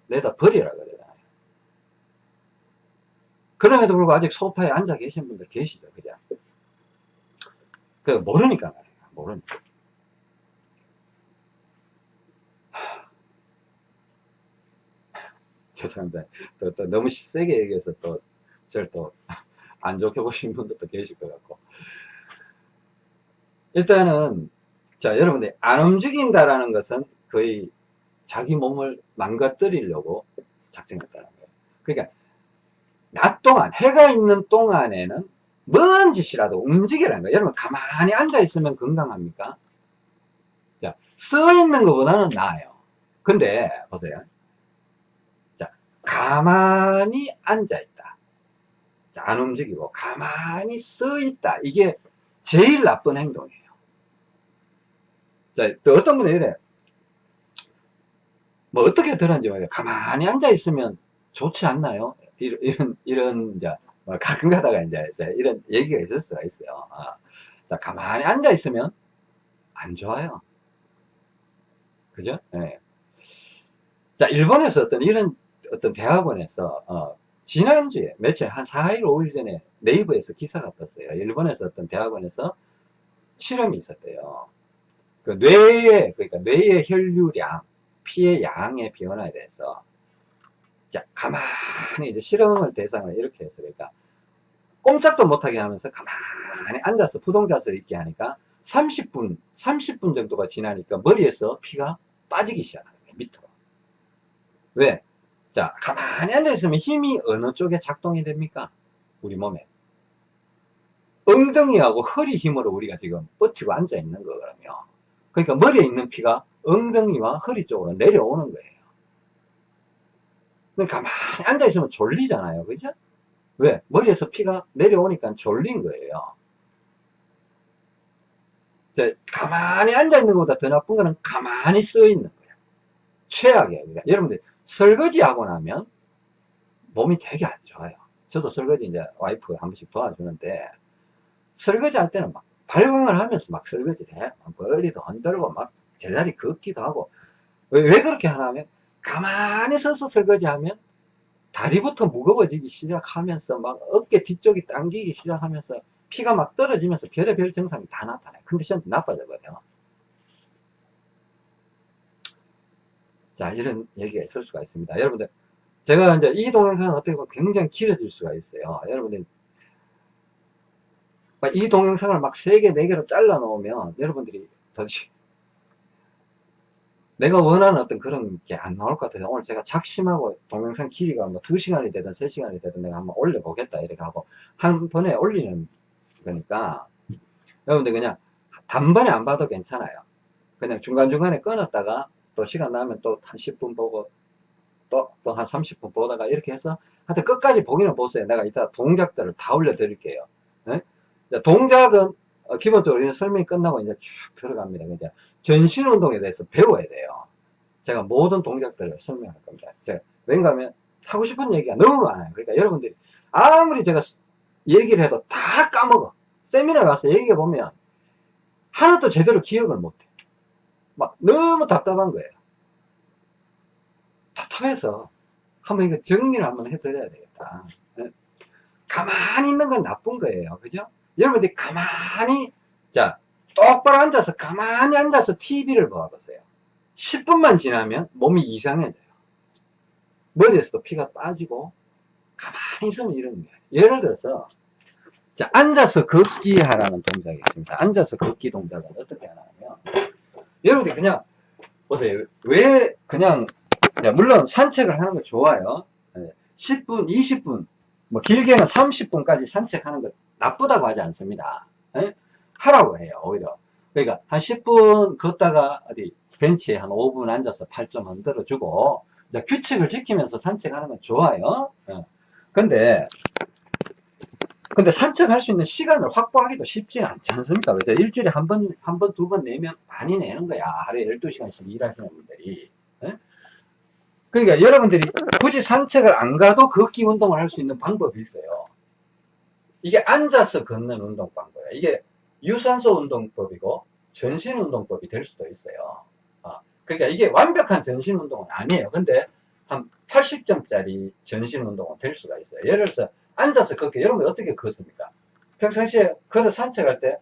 내다 버리라 그래요. 그럼에도 불구하고 아직 소파에 앉아 계신 분들 계시죠. 그죠? 그, 모르니까 말이에요. 모르니까. [laughs] 죄송합니다. 또, 또 너무 세게 얘기해서 또, 저를 또, 안 좋게 [laughs] 보시는 분들도 계실 것 같고. 일단은, 자, 여러분들, 안 움직인다라는 것은 거의 자기 몸을 망가뜨리려고 작정했다는 거예요. 그러니까, 낮 동안, 해가 있는 동안에는 뭔 짓이라도 움직이라는 거예요. 여러분, 가만히 앉아 있으면 건강합니까? 자, 써있는 것보다는 나아요. 근데, 보세요. 자, 가만히. 자, 안 움직이고, 가만히 써있다. 이게 제일 나쁜 행동이에요. 자, 또 어떤 분이 이래. 뭐, 어떻게 들었는지 모르겠어요. 가만히 앉아 있으면 좋지 않나요? 이런, 이런, 이런, 이제, 뭐 가끔 가다가 이제, 이런 얘기가 있을 수가 있어요. 어. 자, 가만히 앉아 있으면 안 좋아요. 그죠? 네. 자, 일본에서 어떤 이런 어떤 대학원에서, 어, 지난주에, 며칠, 한 4일, 5일 전에 네이버에서 기사가 떴어요. 일본에서 어떤 대학원에서 실험이 있었대요. 그 뇌의, 그러니까 뇌의 혈류량, 피의 양의 변화에 대해서 자, 가만히 이제 실험을 대상을 이렇게 해서 그러니까 꼼짝도 못하게 하면서 가만히 앉아서 부동자세를 있게 하니까 30분, 30분 정도가 지나니까 머리에서 피가 빠지기 시작하는 거예요. 밑으로. 왜? 자, 가만히 앉아 있으면 힘이 어느 쪽에 작동이 됩니까? 우리 몸에. 엉덩이하고 허리 힘으로 우리가 지금 버티고 앉아 있는 거거든요. 그러니까 머리에 있는 피가 엉덩이와 허리 쪽으로 내려오는 거예요. 가만히 앉아 있으면 졸리잖아요. 그죠? 왜? 머리에서 피가 내려오니까 졸린 거예요. 자, 가만히 앉아 있는 것보다 더 나쁜 거는 가만히 써 있는 거예요. 최악이에요. 그러니까 여러분들 설거지 하고 나면 몸이 되게 안 좋아요. 저도 설거지 이제 와이프 한 번씩 도와주는데 설거지 할 때는 막 발광을 하면서 막 설거지를 해. 머리도 흔들고 막 제자리 걷기도 하고 왜, 왜 그렇게 하냐면 가만히 서서 설거지하면 다리부터 무거워지기 시작하면서 막 어깨 뒤쪽이 당기기 시작하면서 피가 막 떨어지면서 별의별 증상이 다 나타나요. 컨디션이 나빠져 버려요. 자, 이런 얘기가 있을 수가 있습니다. 여러분들, 제가 이제 이 동영상은 어떻게 보면 굉장히 길어질 수가 있어요. 여러분들, 이 동영상을 막 3개, 4개로 잘라 놓으면 여러분들이 더 [laughs] 내가 원하는 어떤 그런 게 안 나올 것 같아서 오늘 제가 작심하고 동영상 길이가 뭐 2시간이 되든 3시간이 되든 내가 한번 올려보겠다 이렇게 하고 한 번에 올리는 거니까 여러분들 그냥 단번에 안 봐도 괜찮아요 그냥 중간중간에 끊었다가 또 시간 나면 또 한 10분 보고 또 또 한 30분 보다가 이렇게 해서 하여튼 끝까지 보기는 보세요 내가 이따 동작들을 다 올려 드릴게요 네? 동작은 어, 기본적으로 이런 설명이 끝나고 이제 쭉 들어갑니다. 이제 전신 운동에 대해서 배워야 돼요. 제가 모든 동작들을 설명할 겁니다. 제가 왠가 하면 하고 싶은 얘기가 너무 많아요. 그러니까 여러분들이 아무리 제가 얘기를 해도 다 까먹어. 세미나에 와서 얘기해 보면 하나도 제대로 기억을 못해. 막 너무 답답한 거예요. 답답해서 한번 이거 정리를 한번 해드려야 되겠다. 네? 가만히 있는 건 나쁜 거예요. 그죠? 여러분들이 가만히 자 똑바로 앉아서 가만히 앉아서 TV를 봐보세요 10분만 지나면 몸이 이상해져요 머리에서도 피가 빠지고 가만히 있으면 이런 거예요 예를 들어서 자, 앉아서 걷기 하라는 동작이 있습니다. 앉아서 걷기 동작은 어떻게 하냐면, 여러분들이 그냥, 보세요. 왜 그냥, 야, 물론 산책을 하는 거 좋아요. 예, 10분, 20분, 뭐 길게는 30분까지 산책하는 거 나쁘다고 하지 않습니다. 예? 하라고 해요, 오히려. 그러니까 한 10분 걷다가 어디 벤치에 한 5분 앉아서 팔 좀 흔들어 주고, 규칙을 지키면서 산책하는 건 좋아요. 예. 근데, 근데 산책할 수 있는 시간을 확보하기도 쉽지 않지 않습니까? 그죠? 일주일에 한 번, 한 번, 두 번 내면 많이 내는 거야. 하루에 12시간씩 일하시는 분들이. 예? 그러니까 여러분들이 굳이 산책을 안 가도 걷기 운동을 할 수 있는 방법이 있어요. 이게 앉아서 걷는 운동 방법이에요. 이게 유산소 운동법이고 전신 운동법이 될 수도 있어요. 어, 그러니까 이게 완벽한 전신 운동은 아니에요. 근데 한 80점짜리 전신 운동은 될 수가 있어요. 예를 들어서 앉아서 걷기 여러분 어떻게 걷습니까? 평상시에 걸어 산책할 때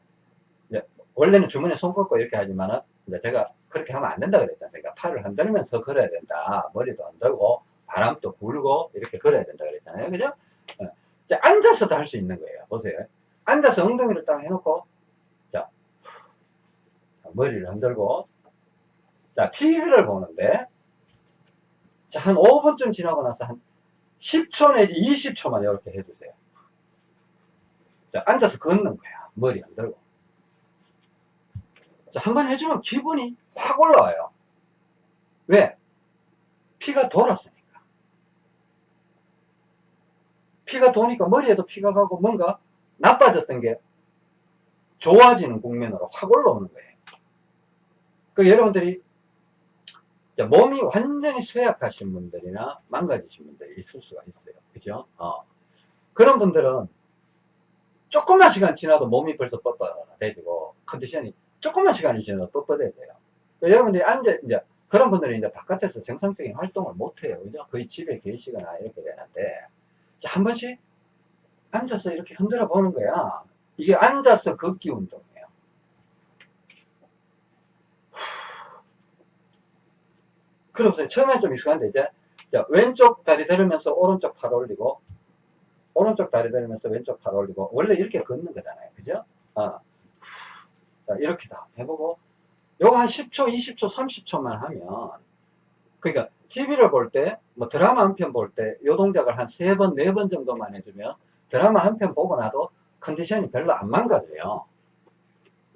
원래는 주머니에 손 꽂고 이렇게 하지만은 이제 제가 그렇게 하면 안 된다 그랬잖아요. 그러니까 팔을 흔들면서 걸어야 된다. 머리도 흔들고 바람도 불고 이렇게 걸어야 된다 그랬잖아요. 그죠? 어. 이제 앉아서도 할 수 있는 거예요. 보세요. 앉아서 엉덩이를 딱 해놓고 자, 자, 머리를 흔들고 자 TV를 보는데 자, 한 5분쯤 지나고 나서 한 10초 내지 20초만 이렇게 해주세요. 자, 앉아서 걷는 거야. 머리 흔들고. 자, 한 번 해주면 기분이 확 올라와요. 왜? 피가 돌았으니까. 피가 도니까 머리에도 피가 가고 뭔가 나빠졌던 게 좋아지는 국면으로 확 올라오는 거예요. 그 여러분들이 몸이 완전히 쇠약하신 분들이나 망가지신 분들이 있을 수가 있어요. 그죠? 어. 그런 분들은 조금만 시간 지나도 몸이 벌써 뻣뻣해지고 컨디션이 조금만 시간이 지나도 뻣뻣해져요. 그러니까 여러분들이 앉아, 이제 그런 분들은 이제 바깥에서 정상적인 활동을 못 해요. 그죠? 거의 집에 계시거나 이렇게 되는데 자, 한 번씩 앉아서 이렇게 흔들어 보는 거야. 이게 앉아서 걷기 운동이에요. 그러면서 처음엔 좀 익숙한데 이제 자, 왼쪽 다리 들으면서 오른쪽 팔 올리고 오른쪽 다리 들으면서 왼쪽 팔 올리고 원래 이렇게 걷는 거잖아요. 그죠? 어. 자, 이렇게 다 해보고 요거 한 10초, 20초, 30초만 하면 그러니까 TV를 볼 때, 뭐 드라마 한 편 볼 때, 요 동작을 한 세 번, 네 번 정도만 해주면 드라마 한 편 보고 나도 컨디션이 별로 안 망가져요.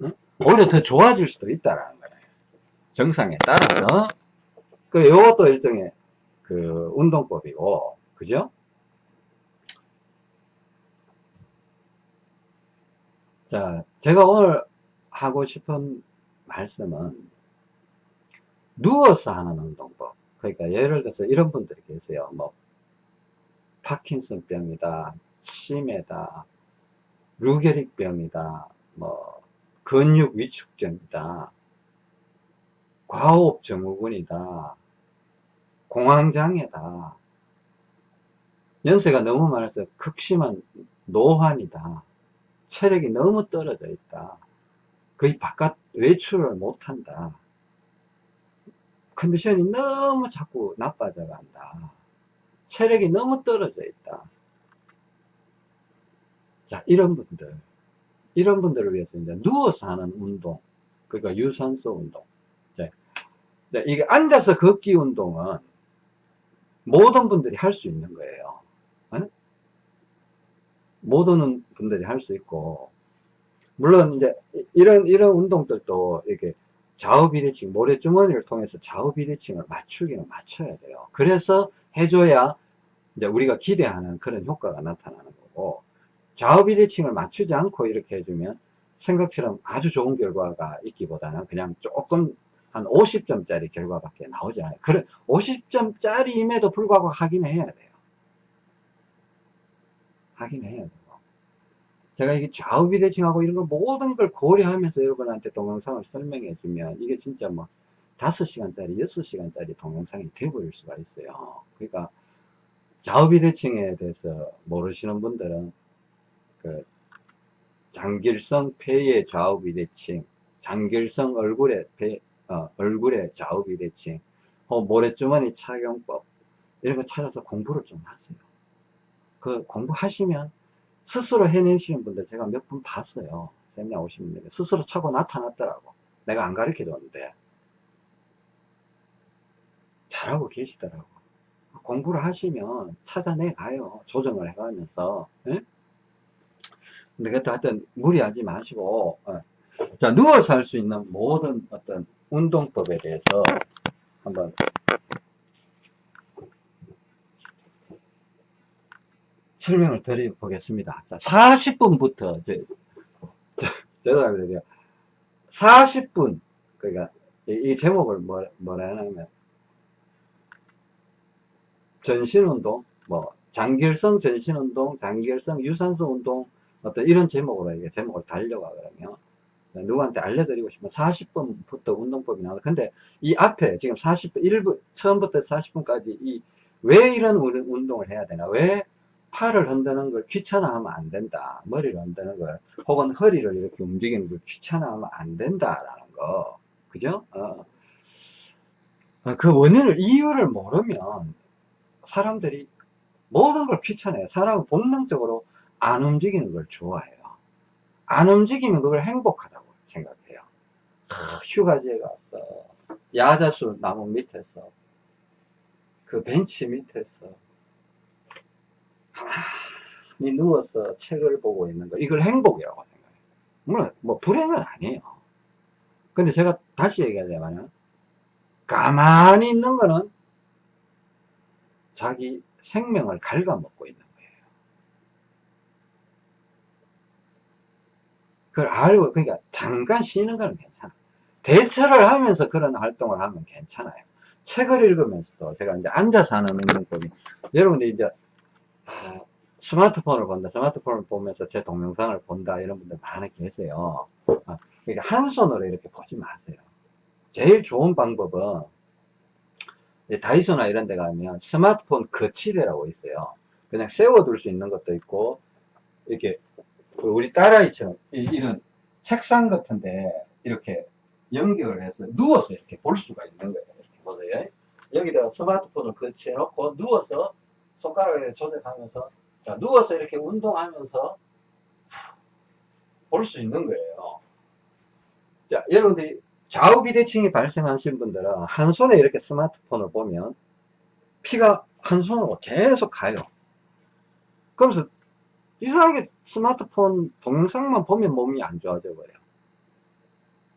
응? 오히려 더 좋아질 수도 있다라는 거예요. 정상에 따라서. 그, 요것도 일종의 그 운동법이고, 그죠? 자, 제가 오늘 하고 싶은 말씀은 누워서 하는 운동법. 그러니까 예를 들어서 이런 분들이 계세요. 뭐 파킨슨 병이다, 치매다, 루게릭 병이다, 뭐 근육 위축증이다, 과호흡 증후군이다, 공황장애다, 연세가 너무 많아서 극심한 노환이다, 체력이 너무 떨어져 있다, 거의 바깥 외출을 못한다, 컨디션이 너무 자꾸 나빠져 간다. 체력이 너무 떨어져 있다. 자, 이런 분들, 이런 분들을 위해서 이제 누워서 하는 운동, 그러니까 유산소 운동. 자, 이게 앉아서 걷기 운동은 모든 분들이 할 수 있는 거예요. 에? 모든 분들이 할 수 있고, 물론 이제 이런, 이런 운동들도 이렇게 좌우 비대칭, 모래주머니를 통해서 좌우 비대칭을 맞추기는 맞춰야 돼요. 그래서 해줘야 이제 우리가 기대하는 그런 효과가 나타나는 거고, 좌우 비대칭을 맞추지 않고 이렇게 해주면 생각처럼 아주 좋은 결과가 있기보다는 그냥 조금 한 50점짜리 결과밖에 나오지 않아요. 그래, 50점짜리임에도 불구하고 하긴 해야 돼요. 하긴 해야 돼요. 제가 이게 좌우 비대칭하고 이런 걸 모든 걸 고려하면서 여러분한테 동영상을 설명해 주면 이게 진짜 뭐 5시간짜리, 6시간짜리 동영상이 되어버릴 수가 있어요. 그러니까 좌우 비대칭에 대해서 모르시는 분들은 그 장길성 폐의 좌우 비대칭, 장길성 얼굴의 폐, 어, 얼굴의 좌우 비대칭, 어, 모래주머니 착용법 이런 거 찾아서 공부를 좀 하세요. 그 공부하시면 스스로 해내시는 분들 제가 몇 분 봤어요. 세미나 오시는 분들 스스로 차고 나타났더라고. 내가 안 가르쳐 줬는데. 잘하고 계시더라고. 공부를 하시면 찾아내 가요. 조정을 해 가면서. 예? 근데 그것도 하여튼 무리하지 마시고, 어. 자, 누워서 할 수 있는 모든 어떤 운동법에 대해서 한번 설명을 드려보겠습니다. 자, 40분부터, 저, 저, 죄송합니다. 40분, 그러니까, 이, 이 제목을 뭐, 뭐라 하냐면, 전신운동, 뭐, 장결성 전신운동, 장결성 유산소 운동, 어떤 이런 제목으로 이게 제목을 달려가 그러면, 누구한테 알려드리고 싶으면 40분부터 운동법이 나와. 근데 이 앞에 지금 40분, 1분, 처음부터 40분까지 이, 왜 이런 운동을 해야 되나? 왜 팔을 흔드는 걸 귀찮아하면 안 된다. 머리를 흔드는 걸, 혹은 허리를 이렇게 움직이는 걸 귀찮아하면 안 된다라는 거. 그죠? 어. 그 원인을, 이유를 모르면 사람들이 모든 걸 귀찮아해요. 사람은 본능적으로 안 움직이는 걸 좋아해요. 안 움직이면 그걸 행복하다고 생각해요. 아, 휴가지에 가서, 야자수 나무 밑에서, 그 벤치 밑에서, 가만히 누워서 책을 보고 있는 거, 이걸 행복이라고 생각해요. 물론, 뭐, 불행은 아니에요. 근데 제가 다시 얘기하자면, 가만히 있는 거는 자기 생명을 갉아먹고 있는 거예요. 그걸 알고, 그러니까 잠깐 쉬는 거는 괜찮아. 대처를 하면서 그런 활동을 하면 괜찮아요. 책을 읽으면서도 제가 이제 앉아서 하는 운동법이, 여러분들 이제, 아, 스마트폰을 본다, 스마트폰을 보면서 제 동영상을 본다, 이런 분들 많이 계세요. 아, 그러니까 한 손으로 이렇게 보지 마세요. 제일 좋은 방법은, 다이소나 이런 데 가면 스마트폰 거치대라고 있어요. 그냥 세워둘 수 있는 것도 있고, 이렇게, 우리 딸아이처럼, 이런 책상 같은데, 이렇게 연결을 해서 누워서 이렇게 볼 수가 있는 거예요. 이렇게 보세요. 여기다가 스마트폰을 거치해 놓고, 누워서 손가락을 조절하면서, 자, 누워서 이렇게 운동하면서 볼 수 있는 거예요. 자, 여러분들이 좌우 비대칭이 발생하신 분들은 한 손에 이렇게 스마트폰을 보면 피가 한 손으로 계속 가요. 그러면서 이상하게 스마트폰 동영상만 보면 몸이 안 좋아져 버려요.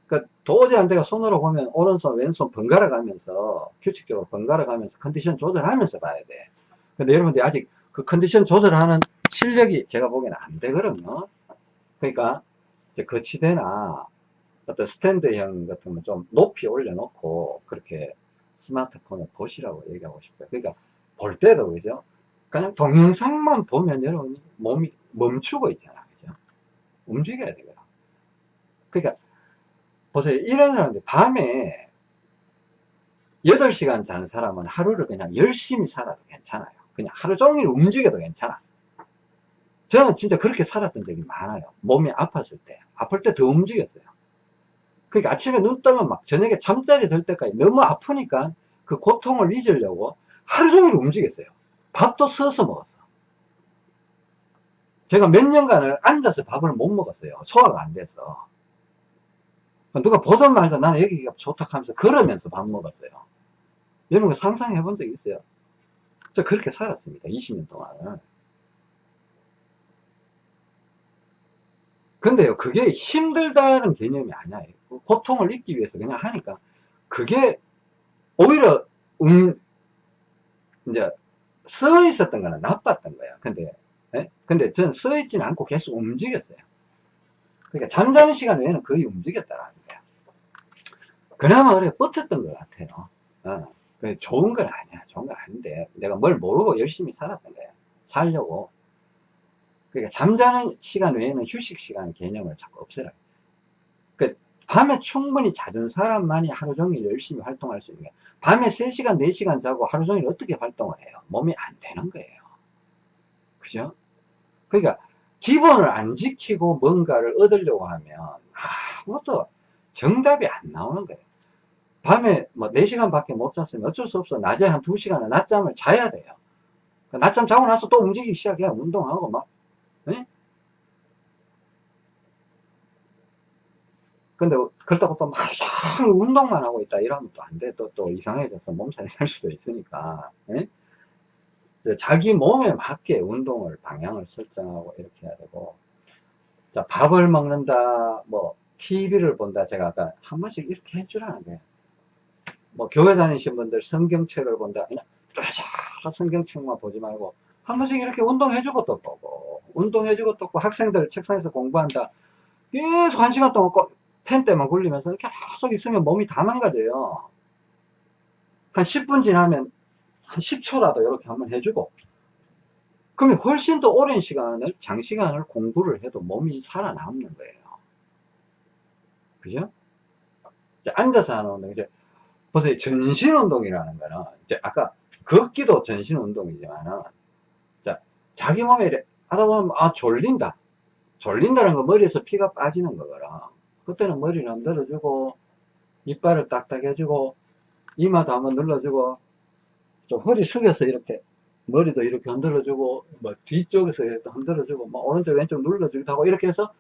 그러니까 도저히 안 돼가 손으로 보면 오른손 왼손 번갈아 가면서 규칙적으로 번갈아 가면서 컨디션 조절하면서 봐야 돼. 근데 여러분들이 아직 그 컨디션 조절하는 실력이 제가 보기에는 안 되거든요. 그러니까 이제 거치대나 어떤 스탠드형 같은 거좀 높이 올려놓고 그렇게 스마트폰을 보시라고 얘기하고 싶어요. 그러니까 볼 때도 그죠? 그냥 동영상만 보면 여러분이 몸이 멈추고 있잖아. 그죠? 움직여야 되거든. 그러니까 보세요. 이런 사람들 밤에 8시간 자는 사람은 하루를 그냥 열심히 살아도 괜찮아요. 그냥 하루 종일 움직여도 괜찮아. 저는 진짜 그렇게 살았던 적이 많아요. 몸이 아팠을 때. 아플 때 더 움직였어요. 그러니까 아침에 눈 뜨면 막 저녁에 잠자리 들 때까지 너무 아프니까 그 고통을 잊으려고 하루 종일 움직였어요. 밥도 서서 먹었어. 제가 몇 년간을 앉아서 밥을 못 먹었어요. 소화가 안 돼서. 누가 보던 말도 나는 여기가 좋다 하면서 걸으면서 밥 먹었어요. 여러분 상상해 본적 있어요? 저 그렇게 살았습니다. 20년 동안. 근데요, 그게 힘들다는 개념이 아니야. 고통을 잊기 위해서 그냥 하니까, 그게 오히려, 음, 이제, 서 있었던 거는 나빴던 거야. 근데, 예? 근데 저는 서 있지는 않고 계속 움직였어요. 그러니까 잠자는 시간 외에는 거의 움직였다라는 거야. 그나마 그래 버텼던 것 같아요. 어. 좋은 건 아니야. 좋은 건 아닌데, 내가 뭘 모르고 열심히 살았던 거야. 살려고. 그러니까 잠자는 시간 외에는 휴식 시간 개념을 자꾸 없애라. 그 밤에 충분히 자는 사람만이 하루 종일 열심히 활동할 수 있는 거예요. 밤에 3시간, 4시간 자고 하루 종일 어떻게 활동을 해요? 몸이 안 되는 거예요. 그죠? 그러니까 기본을 안 지키고 뭔가를 얻으려고 하면 아무것도 정답이 안 나오는 거예요. 밤에 뭐 4시간 밖에 못 잤으면 어쩔 수 없어. 낮에 한 2시간은 낮잠을 자야 돼요. 낮잠 자고 나서 또 움직이기 시작해요. 운동하고 막. 네? 근데 그렇다고 또 종일 운동만 하고 있다 이러면 또 안 돼. 또, 또 이상해져서 몸살이 날 수도 있으니까. 예? 자기 몸에 맞게 운동을 방향을 설정하고 이렇게 해야 되고 자 밥을 먹는다 뭐 TV를 본다 제가 아까 한 번씩 이렇게 해주라는 게 뭐 교회 다니신 분들 성경책을 본다 그냥 쫙 성경책만 보지 말고 한 번씩 이렇게 운동해주고 또 보고 운동해주고 또 보고 학생들 책상에서 공부한다 계속 한 시간 동안 꼭 펜 때만 굴리면서 계속 있으면 몸이 다 망가져요. 한 10분 지나면 한 10초라도 이렇게 한번 해주고. 그러면 훨씬 더 오랜 시간을 장시간을 공부를 해도 몸이 살아남는 거예요. 그죠? 이제 앉아서 하는 운동 이제 보세요. 전신 운동이라는 거는 이제 아까 걷기도 전신 운동이지만은 자 자기 몸에 하다 보면 아 졸린다. 졸린다는 거 머리에서 피가 빠지는 거거든 그때는 머리를 흔들어주고 이빨을 딱딱 해주고 이마도 한번 눌러주고 좀 허리 숙여서 이렇게 머리도 이렇게 흔들어주고 뭐 뒤쪽에서 흔들어주고 뭐 오른쪽 왼쪽 눌러주기도 하고 이렇게 해서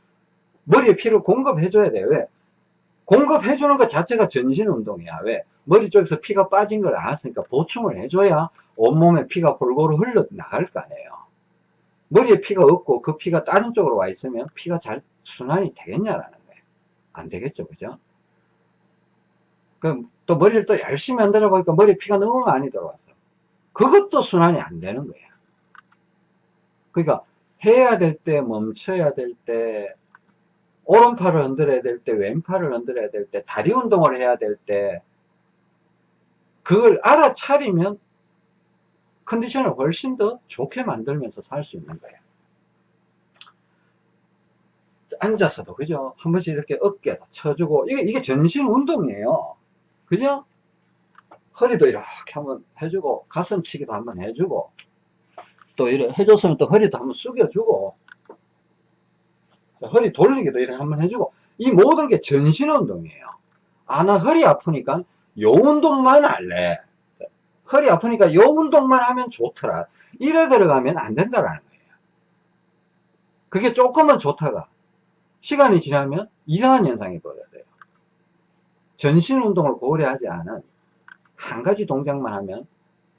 머리에 피를 공급해 줘야 돼 왜? 공급해 주는 것 자체가 전신 운동이야 왜? 머리 쪽에서 피가 빠진 걸 알았으니까 보충을 해줘야 온몸에 피가 골고루 흘러 나갈 거 아니에요 머리에 피가 없고 그 피가 다른 쪽으로 와 있으면 피가 잘 순환이 되겠냐라는 거예요 안 되겠죠 그죠? 그럼 또 머리를 또 열심히 흔들어 보니까 머리에 피가 너무 많이 들어왔어 그것도 순환이 안 되는 거예요. 그러니까 해야 될 때 멈춰야 될 때 오른팔을 흔들어야 될 때 왼팔을 흔들어야 될 때 다리 운동을 해야 될 때 그걸 알아차리면 컨디션을 훨씬 더 좋게 만들면서 살 수 있는 거예요. 앉아서도 그죠? 한 번씩 이렇게 어깨도 쳐주고 이게 이게 전신 운동이에요. 그죠? 허리도 이렇게 한번 해주고 가슴치기도 한번 해주고 또 이렇게 해줬으면 또 허리도 한번 숙여주고 자, 허리 돌리기도 이렇게 한번 해주고 이 모든 게 전신 운동이에요 아 나 허리 아프니까 요 운동만 할래 허리 아프니까 요 운동만 하면 좋더라 이래 들어가면 안 된다라는 거예요 그게 조금은 좋다가 시간이 지나면 이상한 현상이 벌어져요 전신 운동을 고려 하지 않은 한 가지 동작만 하면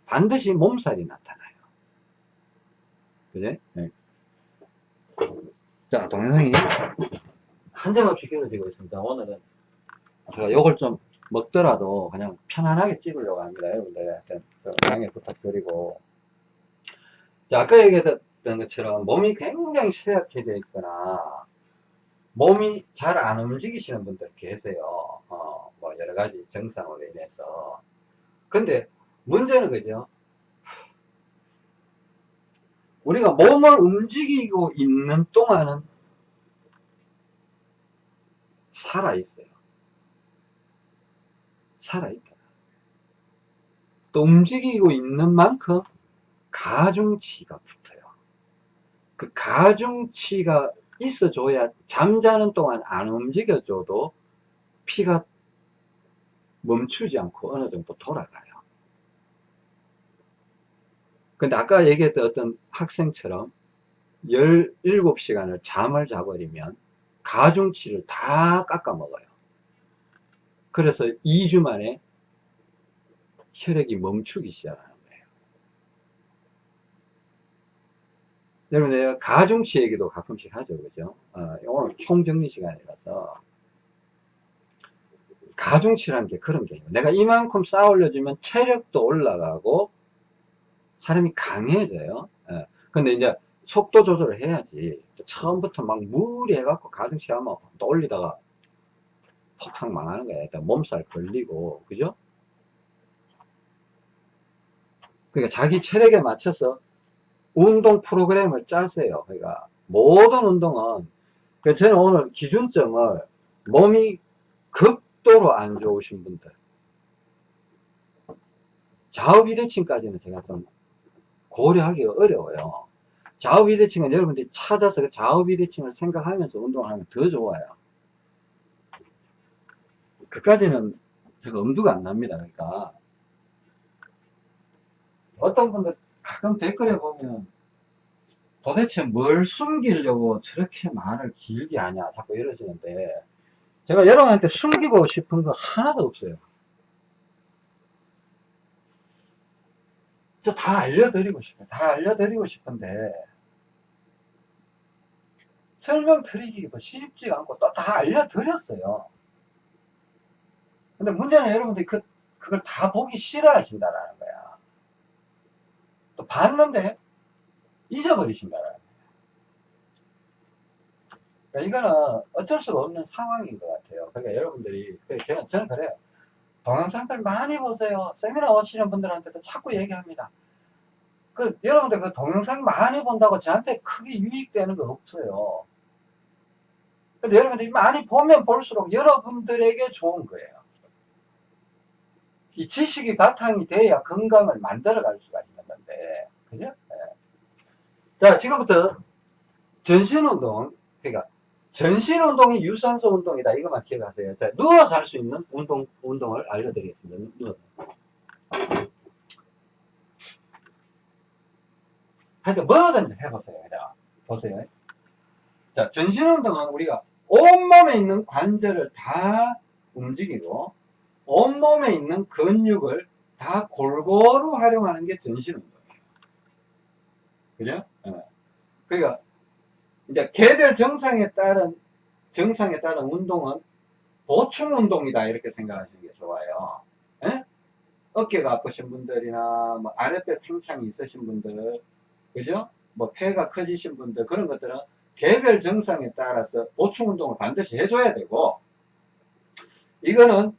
반드시 몸살이 나타나요. 그제? 네. 자, 동영상이 한정없이 길어지고 있습니다. 오늘은 제가 요걸 좀 먹더라도 그냥 편안하게 찍으려고 합니다. 여러분들 좀 양해 부탁드리고. 자, 아까 얘기했던 것처럼 몸이 굉장히 쇠약해져 있거나 몸이 잘 안 움직이시는 분들 계세요. 어, 뭐 여러 가지 증상으로 인해서. 근데 문제는 그죠? 우리가 몸을 움직이고 있는 동안은 살아있어요. 살아있다. 또 움직이고 있는 만큼 가중치가 붙어요. 그 가중치가 있어줘야 잠자는 동안 안 움직여줘도 피가 멈추지 않고 어느 정도 돌아가요. 근데 아까 얘기했던 어떤 학생처럼 17시간을 잠을 자버리면 가중치를 다 깎아 먹어요. 그래서 2주 만에 혈액이 멈추기 시작하는 거예요. 여러분, 내가 가중치 얘기도 가끔씩 하죠. 그죠? 어, 오늘 총정리 시간이라서 가중치라는 게 그런 게요. 내가 이만큼 쌓아 올려주면 체력도 올라가고 사람이 강해져요. 예. 근데 이제 속도 조절을 해야지. 처음부터 막 무리해 갖고 가중치 하면 또 올리다가 폭삭 망하는 거야. 일단 몸살 걸리고, 그죠? 그러니까 자기 체력에 맞춰서 운동 프로그램을 짜세요. 그러니까 모든 운동은 그러니까 저는 오늘 기준점을 몸이 극도로 안 좋으신 분들 좌우 비대칭까지는 제가 좀 고려하기가 어려워요. 좌우 비대칭은 여러분들이 찾아서 그 좌우 비대칭을 생각하면서 운동을 하면 더 좋아요. 그까지는 제가 엄두가 안 납니다. 그러니까 어떤 분들 가끔 댓글에 보면 도대체 뭘 숨기려고 저렇게 말을 길게 하냐 자꾸 이러시는데 제가 여러분한테 숨기고 싶은 거 하나도 없어요. 저 다 알려드리고 싶어요. 다 알려드리고 싶은데, 설명드리기도 쉽지가 않고 또 다 알려드렸어요. 근데 문제는 여러분들이 그, 그걸 다 보기 싫어하신다라는. 또 봤는데 잊어버리신다라는 거야. 그러니까 이거는 어쩔 수가 없는 상황인 것 같아요. 그러니까 여러분들이, 그 저는, 저는 그래요. 동영상들 많이 보세요. 세미나 오시는 분들한테도 자꾸 얘기합니다. 그, 여러분들 그 동영상 많이 본다고 저한테 크게 유익되는 거 없어요. 근데 여러분들이 많이 보면 볼수록 여러분들에게 좋은 거예요. 이 지식이 바탕이 돼야 건강을 만들어 갈 수가 건 데, 그죠? 예. 자, 지금부터 전신운동, 그러니까 전신운동이 유산소 운동이다. 이것만 기억하세요. 자, 누워서 할 수 있는 운동, 운동을 알려드리겠습니다. 누워서. 하여튼 뭐든지 해보세요. 그냥. 보세요. 자, 전신운동은 우리가 온몸에 있는 관절을 다 움직이고, 온몸에 있는 근육을 다 골고루 활용하는 게 전신운동이에요. 그죠? 예. 그러니까, 이제 개별 정상에 따른, 정상에 따른 운동은 보충 운동이다. 이렇게 생각하시는 게 좋아요. 예? 어깨가 아프신 분들이나, 뭐 아랫배 팽창이 있으신 분들, 그죠? 뭐 폐가 커지신 분들, 그런 것들은 개별 정상에 따라서 보충 운동을 반드시 해줘야 되고, 이거는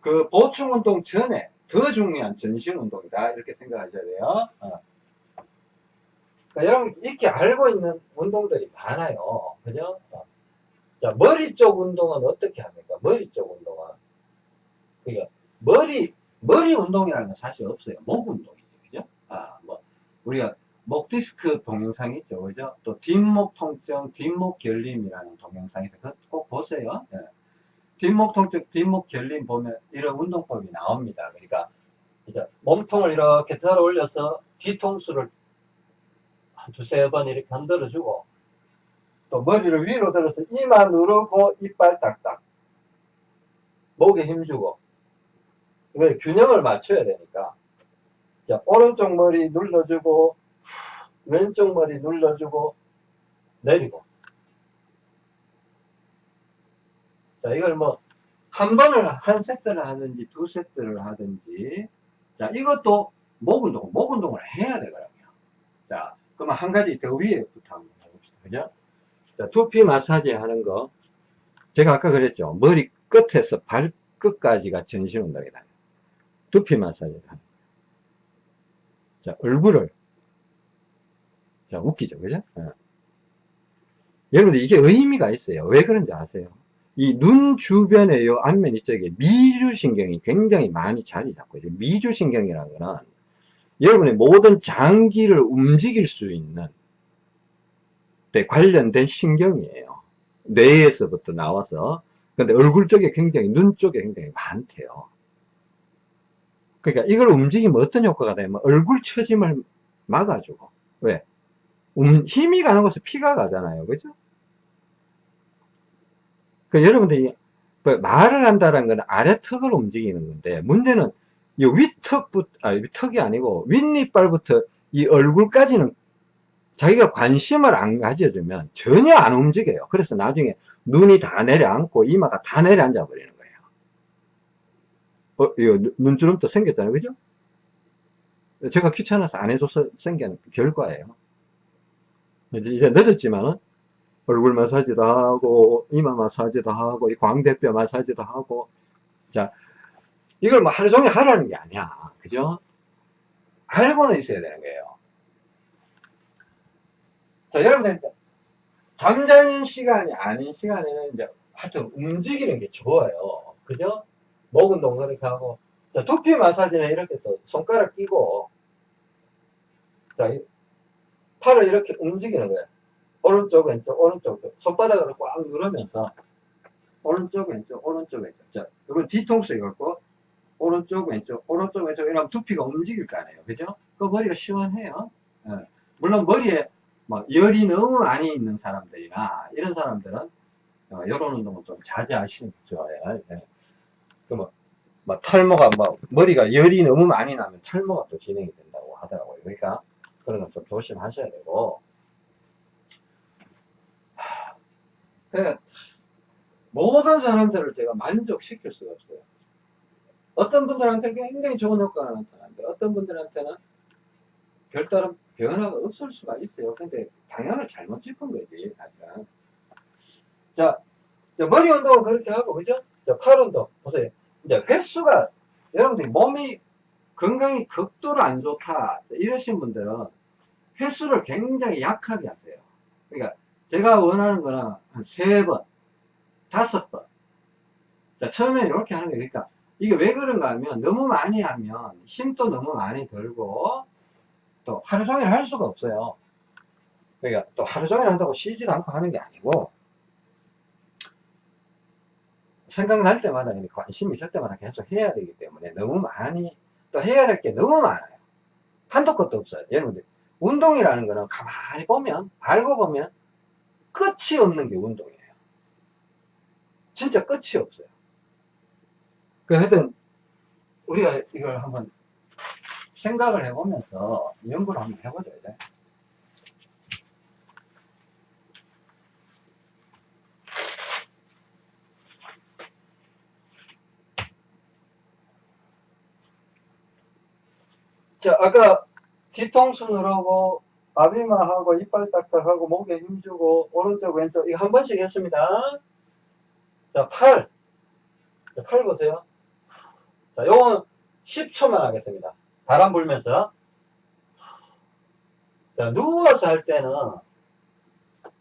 그 보충 운동 전에 더 중요한 전신 운동이다. 이렇게 생각하셔야 돼요. 어. 그러니까 여러분 이렇게 알고 있는 운동들이 많아요. 그죠? 어. 자, 머리 쪽 운동은 어떻게 합니까? 머리 쪽 운동은. 그러니까 머리, 머리 운동이라는 건 사실 없어요. 목 운동이죠. 그죠? 아, 뭐, 우리가 목 디스크 동영상 있죠. 그죠? 또 뒷목 통증, 뒷목 결림이라는 동영상에서 그거 꼭 보세요. 예. 뒷목 통증, 뒷목 결림 보면 이런 운동법이 나옵니다. 그러니까 이제 몸통을 이렇게 들어 올려서 뒤통수를 한 두세 번 이렇게 흔들어 주고 또 머리를 위로 들어서 이마 누르고 이빨 딱딱 목에 힘주고 왜 균형을 맞춰야 되니까. 자 오른쪽 머리 눌러주고 왼쪽 머리 눌러주고 내리고. 자 이걸 뭐 한 번을 한 세트를 하든지 두 세트를 하든지. 자 이것도 목 운동 목 운동을 해야 되거든요. 자 그러면 한 가지 더 위에부터 한번 해봅시다 그죠 자 두피 마사지 하는 거 제가 아까 그랬죠 머리 끝에서 발 끝까지가 전신 운동이다 두피 마사지를 하는 자 얼굴을 자, 웃기죠. 그죠? 어. 여러분들 이게 의미가 있어요. 왜 그런지 아세요? 이 눈 주변에 요 안면 이쪽에 미주신경이 굉장히 많이 자리 잡고 있어요. 미주신경이라는 거는 여러분의 모든 장기를 움직일 수 있는 데 관련된 신경이에요. 뇌에서부터 나와서 근데 얼굴 쪽에 굉장히 눈 쪽에 굉장히 많대요. 그러니까 이걸 움직이면 어떤 효과가 되냐면 얼굴 처짐을 막아주고 왜? 음, 힘이 가는 곳에 피가 가잖아요. 그죠? 그 여러분들이 뭐 말을 한다는 건 아래 턱을 움직이는 건데 문제는 이 윗턱부터 아 윗턱이 아니고 윗니빨부터 이 얼굴까지는 자기가 관심을 안 가져주면 전혀 안 움직여요. 그래서 나중에 눈이 다 내려앉고 이마가 다 내려앉아 버리는 거예요. 어, 이거 눈주름도 생겼잖아요. 그죠? 제가 귀찮아서 안 해줘서 생긴 결과예요. 이제 늦었지만은 얼굴 마사지도 하고 이마 마사지도 하고 이 광대뼈 마사지도 하고 자 이걸 뭐 하루 종일 하라는 게 아니야. 그죠? 알고는 있어야 되는 거예요. 자 여러분들 잠자는 시간이 아닌 시간에는 이제 하여튼 움직이는 게 좋아요. 그죠? 목 운동 그렇게 하고 자, 두피 마사지는 이렇게 또 손가락 끼고 자 팔을 이렇게 움직이는 거예요. 오른쪽, 왼쪽, 오른쪽, 손바닥으로 꽉 누르면서 오른쪽, 왼쪽, 오른쪽, 왼쪽. 자, 이건 뒤통수 해갖고 오른쪽, 왼쪽, 오른쪽, 왼쪽 이러면 두피가 움직일 거 아니에요. 그죠? 그 머리가 시원해요. 예. 물론 머리에 막 열이 너무 많이 있는 사람들이나 이런 사람들은 어, 이런 운동은 좀 자제하시는 게 좋아요. 예. 그뭐 막 탈모가 막 머리가 열이 너무 많이 나면 탈모가 또 진행이 된다고 하더라고요. 그러니까 그런 건 좀 조심하셔야 되고. 하, 그러니까 모든 사람들을 제가 만족시킬 수가 없어요. 어떤 분들한테는 굉장히 좋은 효과가 나타나는데 어떤 분들한테는 별다른 변화가 없을 수가 있어요. 근데 방향을 잘못 짚은 거지, 아직은. 자, 자, 머리 운동은 그렇게 하고, 그죠? 자, 팔 운동. 보세요. 이제 횟수가, 여러분들이 몸이 건강이 극도로 안 좋다. 이러신 분들은 횟수를 굉장히 약하게 하세요. 그러니까 제가 원하는 거는 한 세 번, 다섯 번. 자, 처음에 이렇게 하는. 그러니까 이게 왜 그런가 하면 너무 많이 하면 힘도 너무 많이 들고 또 하루 종일 할 수가 없어요. 그러니까 또 하루 종일 한다고 쉬지도 않고 하는 게 아니고 생각날 때마다 관심 있을 때마다 계속 해야 되기 때문에 너무 많이 또 해야 될 게 너무 많아요. 한도 끝도 없어요. 여러분들 운동이라는 거는 가만히 보면 알고 보면 끝이 없는 게 운동이에요. 진짜 끝이 없어요. 그 하여튼 우리가 이걸 한번 생각을 해보면서 연구를 한번 해보줘야 돼. 자, 아까 뒤통수 누르고 아비마하고 이빨 딱딱하고 목에 힘주고 오른쪽 왼쪽 이거 한 번씩 했습니다. 자, 팔. 자, 팔 보세요. 자, 요건 10초만 하겠습니다. 바람 불면서. 자, 누워서 할 때는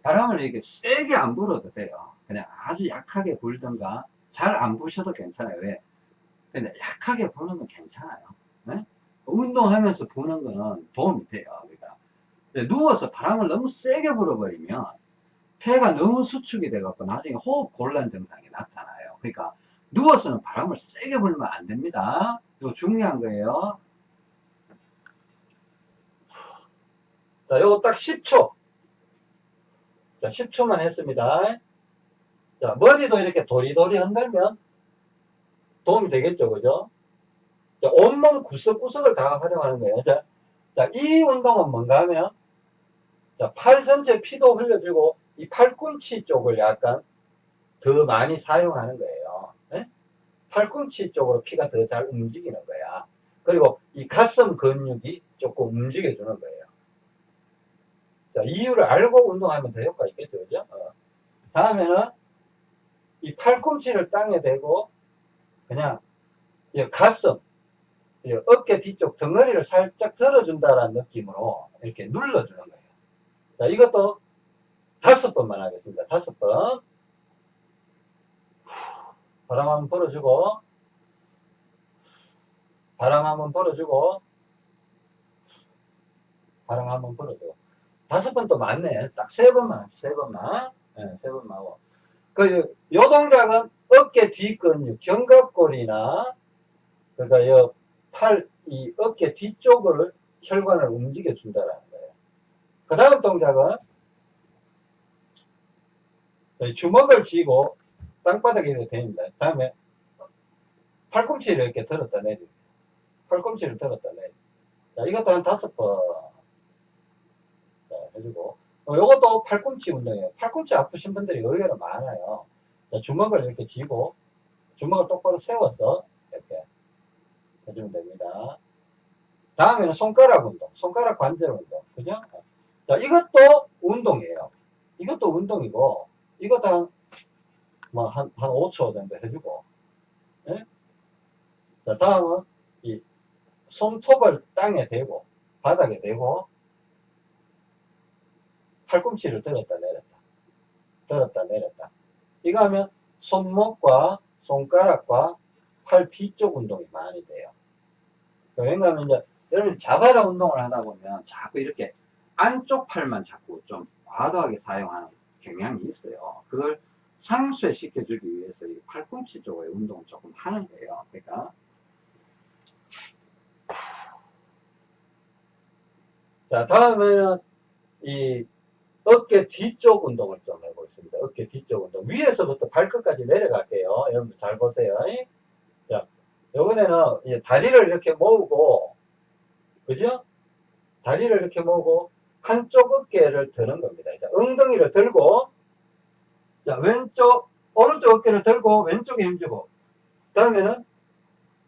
바람을 이렇게 세게 안 불어도 돼요. 그냥 아주 약하게 불든가 잘 안 부셔도 괜찮아요. 왜? 근데 약하게 부는 건 괜찮아요. 네? 운동하면서 부는 거는 도움이 돼요. 그러니까 누워서 바람을 너무 세게 불어버리면 폐가 너무 수축이 돼갖고 나중에 호흡 곤란 증상이 나타나요. 그러니까 누워서는 바람을 세게 불면 안 됩니다. 이거 중요한 거예요. 자, 요거 딱 10초. 자, 10초만 했습니다. 자, 머리도 이렇게 도리도리 흔들면 도움이 되겠죠, 그죠? 자, 온몸 구석구석을 다 활용하는 거예요. 자, 자, 이 운동은 뭔가 하면, 자, 팔 전체 피도 흘려주고, 이 팔꿈치 쪽을 약간 더 많이 사용하는 거예요. 네? 팔꿈치 쪽으로 피가 더 잘 움직이는 거야. 그리고 이 가슴 근육이 조금 움직여주는 거예요. 자, 이유를 알고 운동하면 더 효과 있겠죠, 그죠? 어. 다음에는 이 팔꿈치를 땅에 대고 그냥 이 가슴, 이 어깨 뒤쪽 덩어리를 살짝 들어준다라는 느낌으로 이렇게 눌러주는 거예요. 자, 이것도 다섯 번만 하겠습니다. 다섯 번. 바람 한번 불어주고, 바람 한번 불어주고, 바람 한번 불어주고. 다섯 번또 많네. 딱 세 번만, 세 번만. 네, 세 번만 하고. 그, 요 동작은 어깨 뒷근육, 견갑골이나, 그러니까 요 팔, 이 어깨 뒤쪽을 혈관을 움직여 준다라는 거예요. 그 다음 동작은 주먹을 쥐고 땅바닥에 이렇게 됩니다. 다음에 팔꿈치를 이렇게 들었다 내리 팔꿈치를 들었다 내리 자, 이것도 한 다섯 번. 자, 해주고. 어, 요것도 팔꿈치 운동이에요. 팔꿈치 아프신 분들이 의외로 많아요. 자, 주먹을 이렇게 쥐고, 주먹을 똑바로 세워서, 이렇게 해주면 됩니다. 다음에는 손가락 운동, 손가락 관절 운동. 그죠? 자, 이것도 운동이에요. 이것도 운동이고, 이것도 한, 뭐, 한, 한 5초 정도 해주고, 예? 자, 다음은, 이, 손톱을 땅에 대고, 바닥에 대고, 팔꿈치를 들었다 내렸다. 들었다 내렸다. 이거 하면 손목과 손가락과 팔 뒤쪽 운동이 많이 돼요. 왜냐하면 이제 여러분 자바라 운동을 하다 보면 자꾸 이렇게 안쪽 팔만 자꾸 좀 과도하게 사용하는 경향이 있어요. 그걸 상쇄 시켜 주기 위해서 이 팔꿈치 쪽의 운동을 조금 하는 거예요. 그러니까 자 다음에는 이 어깨 뒤쪽 운동을 좀 해보겠습니다. 어깨 뒤쪽 운동. 위에서부터 발끝까지 내려갈게요. 여러분들 잘 보세요. 자, 이번에는 다리를 이렇게 모으고, 그죠? 다리를 이렇게 모으고, 한쪽 어깨를 드는 겁니다. 자, 엉덩이를 들고, 자, 왼쪽, 오른쪽 어깨를 들고, 왼쪽에 힘주고, 다음에는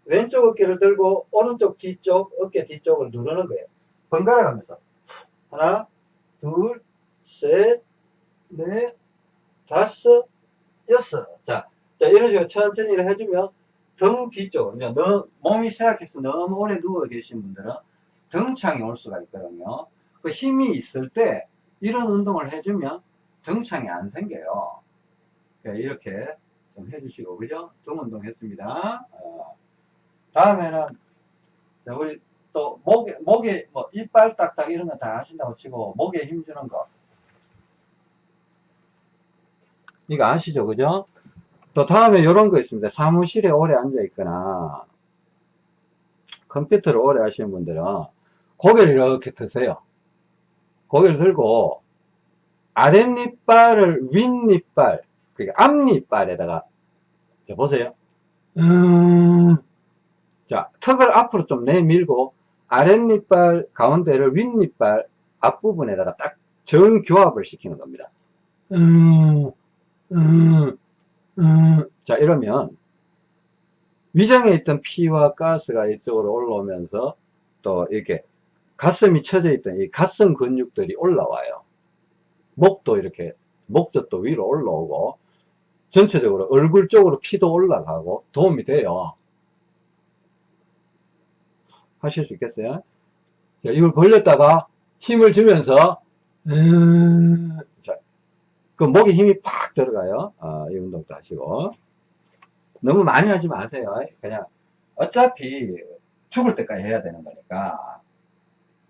왼쪽 어깨를 들고, 오른쪽 뒤쪽, 어깨 뒤쪽을 누르는 거예요. 번갈아 가면서. 하나, 둘, 셋, 넷, 다섯, 여섯. 자, 자, 이런 식으로 천천히 해주면 등 뒤쪽, 이제 너, 몸이 생각해서 너무 오래 누워 계신 분들은 등창이 올 수가 있거든요. 그 힘이 있을 때 이런 운동을 해주면 등창이 안 생겨요. 네, 이렇게 좀 해주시고, 그죠? 등 운동 했습니다. 어. 다음에는, 자, 우리 또 목에, 목에, 뭐, 이빨 딱딱 이런 거 다 하신다고 치고, 목에 힘 주는 거. 이거 아시죠? 그죠? 또 다음에 이런 거 있습니다. 사무실에 오래 앉아 있거나 컴퓨터를 오래 하시는 분들은 고개를 이렇게 드세요. 고개를 들고 아랫니빨을 윗니빨, 그러니까 앞니빨에다가 자 보세요. 음, 자 턱을 앞으로 좀 내밀고 아랫니빨 가운데를 윗니빨 앞부분에다가 딱 정교합을 시키는 겁니다. 음, 음, 음. 자, 이러면 위장에 있던 피와 가스가 이쪽으로 올라오면서 또 이렇게 가슴이 쳐져 있던 이 가슴 근육들이 올라와요. 목도 이렇게 목젖도 위로 올라오고 전체적으로 얼굴 쪽으로 피도 올라가고 도움이 돼요. 하실 수 있겠어요? 자, 이걸 벌렸다가 힘을 주면서 음, 자, 그 목에 힘이 팍 들어가요. 어, 이 운동도 하시고. 너무 많이 하지 마세요. 그냥 어차피 죽을 때까지 해야 되는 거니까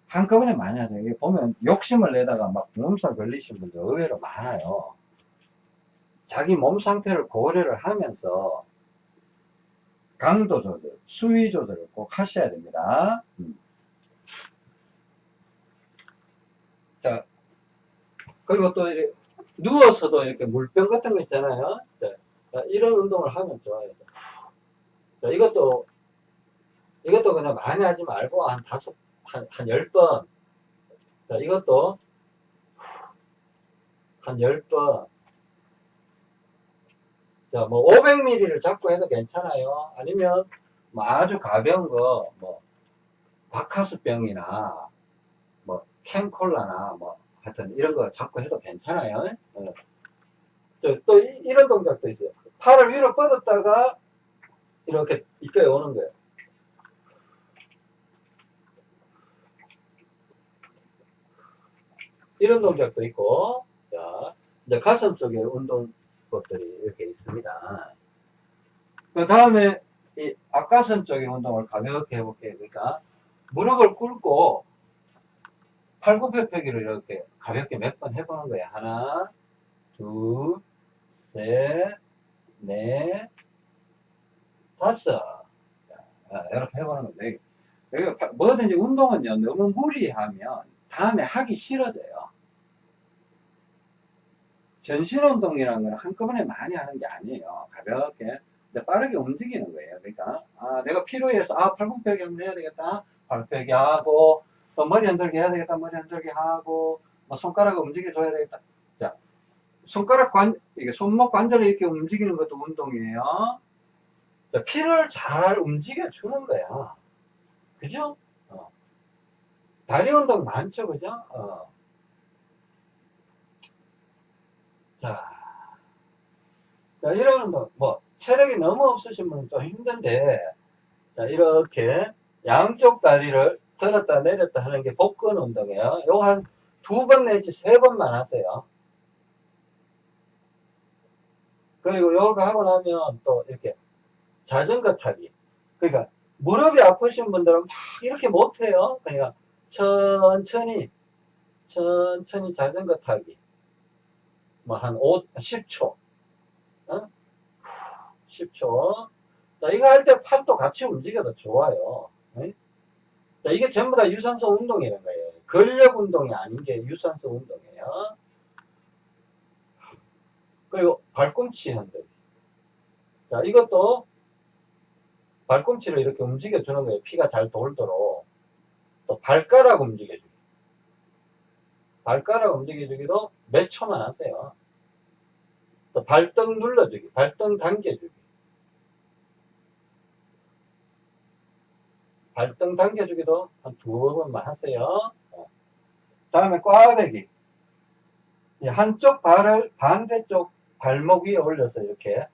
한꺼번에 많이 하세요. 이게 보면 욕심을 내다가 막 몸살 걸리신 분들 의외로 많아요. 자기 몸 상태를 고려를 하면서 강도 조절, 수위 조절을 꼭 하셔야 됩니다. 음. 자, 그리고 또 이렇게 누워서도 이렇게 물병 같은 거 있잖아요. 자, 이런 운동을 하면 좋아요. 자, 이것도, 이것도 그냥 많이 하지 말고 한 다섯, 한, 한 열 번. 자, 이것도 한 열 번. 자, 뭐 500ml를 잡고 해도 괜찮아요. 아니면 뭐 아주 가벼운 거, 뭐 바카스병이나 뭐 캔콜라나 뭐 하여튼 이런 거 잡고 해도 괜찮아요. 어. 또, 또 이, 런 동작도 있어요. 팔을 위로 뻗었다가 이렇게 이까지 오는 거예요. 이런 동작도 있고, 자, 이제 가슴 쪽에 운동 것들이 이렇게 있습니다. 그 다음에 이 앞가슴 쪽의 운동을 가볍게 해볼게요. 그러니까 무릎을 꿇고 팔굽혀펴기를 이렇게 가볍게 몇 번 해보는 거예요. 하나, 둘, 셋, 넷, 다섯. 이렇게 해보는 여기 뭐든지 운동은요, 너무 무리하면 다음에 하기 싫어져요. 전신운동이라는 건 한꺼번에 많이 하는 게 아니에요. 가볍게. 빠르게 움직이는 거예요. 그러니까, 아, 내가 필요해서, 아, 팔굽혀펴기 하면 해야 되겠다. 팔굽혀펴기 하고, 또 머리 흔들기 해야 되겠다. 머리 흔들기 하고, 뭐 손가락을 움직여줘야 되겠다. 자, 손가락 관, 이게 손목 관절을 이렇게 움직이는 것도 운동이에요. 자, 피를 잘 움직여주는 거야. 그죠? 어. 다리 운동 많죠, 그죠? 어. 자, 자, 이런 뭐, 체력이 너무 없으신 분은 좀 힘든데, 자, 이렇게 양쪽 다리를 들었다 내렸다 하는 게 복근 운동이에요. 요거 한 두 번 내지 세 번만 하세요. 그리고 요거 하고 나면 또 이렇게 자전거 타기. 그러니까 무릎이 아프신 분들은 막 이렇게 못해요. 그러니까 천천히, 천천히 자전거 타기. 뭐 한 5, 10초. 어? 10초. 자, 이거 할 때 팔도 같이 움직여도 좋아요. 네? 자, 이게 전부 다 유산소 운동이라는 거예요. 근력 운동이 아닌 게 유산소 운동이에요. 그리고 발꿈치 흔들기. 자, 이것도 발꿈치를 이렇게 움직여 주는 거예요. 피가 잘 돌도록. 또 발가락 움직여주기. 발가락 움직여주기도 몇 초만 하세요. 또 발등 눌러주기. 발등 당겨주기. 발등 당겨주기도 한 두어 번만 하세요. 다음에 꽈배기. 한쪽 발을 반대쪽 발목 위에 올려서 이렇게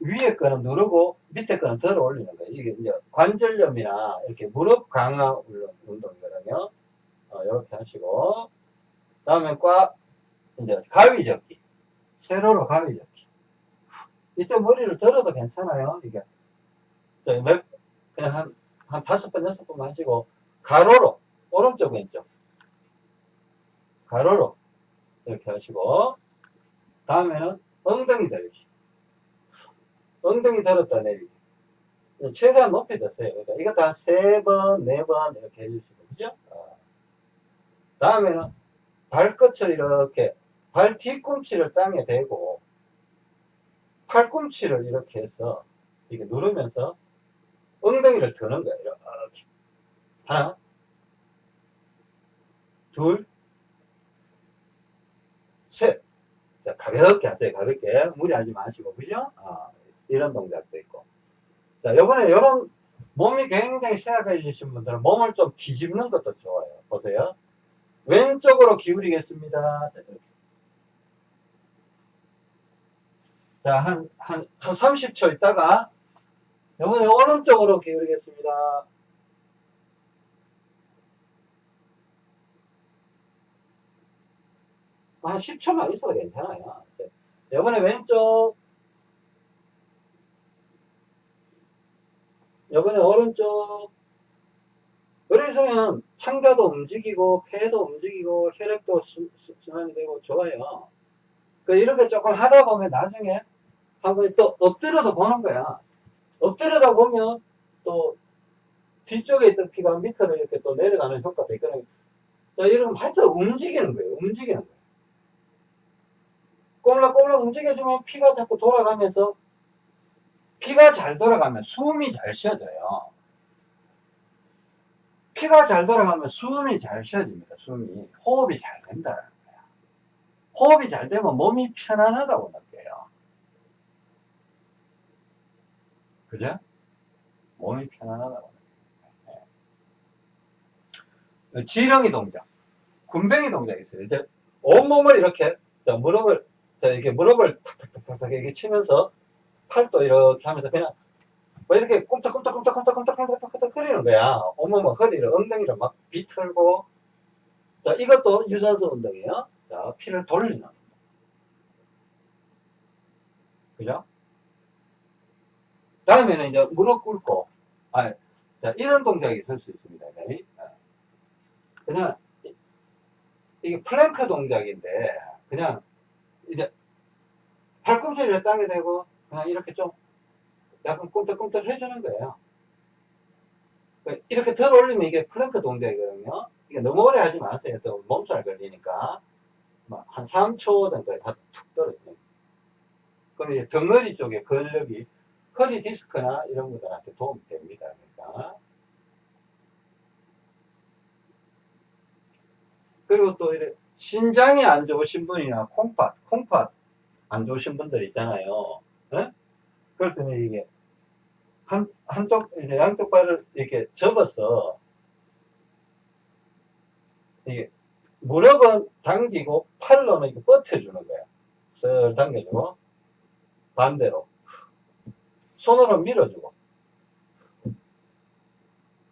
위에 거는 누르고 밑에 거는 들어 올리는 거예요. 이게 이제 관절염이나 이렇게 무릎 강화 운동이거든요. 어, 이렇게 하시고 다음에 꽉 이제 가위 접기 세로로 가위 접기 이때 머리를 들어도 괜찮아요. 이게 몇, 그냥 한, 한 다섯 번, 여섯 번 하시고 가로로 오른쪽 왼쪽 가로로 이렇게 하시고 다음에는 엉덩이 들기 엉덩이 들었다 내리기. 최대한 높이 됐어요. 그러니까 이것도 한세 번, 네 번 이렇게 해주시고, 그죠? 어. 다음에는 발끝을 이렇게, 발 뒤꿈치를 땅에 대고, 팔꿈치를 이렇게 해서, 이렇게 누르면서, 엉덩이를 드는 거예요. 이렇게. 하나, 둘, 셋. 자, 가볍게 하세요. 가볍게. 무리하지 마시고, 그죠? 어. 이런 동작도 있고. 자, 요번에 요런 몸이 굉장히 쇠약해지신 분들은 몸을 좀 뒤집는 것도 좋아요. 보세요. 왼쪽으로 기울이겠습니다. 자, 이렇게. 자, 한, 한, 한 30초 있다가, 요번에 오른쪽으로 기울이겠습니다. 한 10초만 있어도 괜찮아요. 요번에 왼쪽, 이번에 오른쪽 그래서면 창자도 움직이고 폐도 움직이고 혈액도 순환이 되고 좋아요. 그 이렇게 조금 하다 보면 나중에 한번 또 엎드려도 보는 거야. 엎드려다 보면 또 뒤쪽에 있던 피가 밑으로 이렇게 또 내려가는 효과도 있거든요 자 이러면 하여튼 움직이는 거예요. 움직이는 거예요. 꼼락꼼락 움직여주면 피가 자꾸 돌아가면서 피가 잘 돌아가면 숨이 잘 쉬어져요. 피가 잘 돌아가면 숨이 잘 쉬어집니다. 숨이. 호흡이 잘 된다는 거야. 호흡이 잘 되면 몸이 편안하다고 느껴요. 그죠? 몸이 편안하다고 느껴요. 네. 지렁이 동작. 군뱅이 동작이 있어요. 이제 온몸을 이렇게, 자, 무릎을, 자, 이렇게 무릎을 탁탁탁탁 이렇게 치면서 팔도 이렇게 하면서 그냥 뭐 이렇게 꼼짝꼼짝꼼짝꼼짝꼼짝꼼짝꼼짝 거리는 거야. 온몸은 허리를, 엉덩이를 막 비틀고. 자, 이것도 유산소 운동이에요. 자, 피를 돌리는. 그죠? 다음에는 이제 무릎 꿇고, 아, 자, 이런 동작이 있을 수 있습니다. 그냥, 이게 플랭크 동작인데, 그냥, 이제, 팔꿈치를 땅에 대고, 그냥 이렇게 좀 약간 꿈틀꿈틀 해주는 거예요. 그 이렇게 들 올리면 이게 플랭크 동작이거든요. 이게 너무 오래 하지 마세요. 또 몸살 걸리니까. 뭐한 3초 정도에 다 툭 떨어져요. 그럼 이제 덩어리 쪽에 근력이 허리 디스크나 이런 것들한테 도움이 됩니다. 그러니까. 그리고 또 이래 신장이 안 좋으신 분이나 콩팥, 콩팥 안 좋으신 분들 있잖아요. 어? 그럴 때는 이게 한, 한쪽, 이제 양쪽 발을 이렇게 접어서 이게 무릎은 당기고 팔로는 이렇게 뻗쳐주는 거야. 쓱 당겨주고 반대로 손으로 밀어주고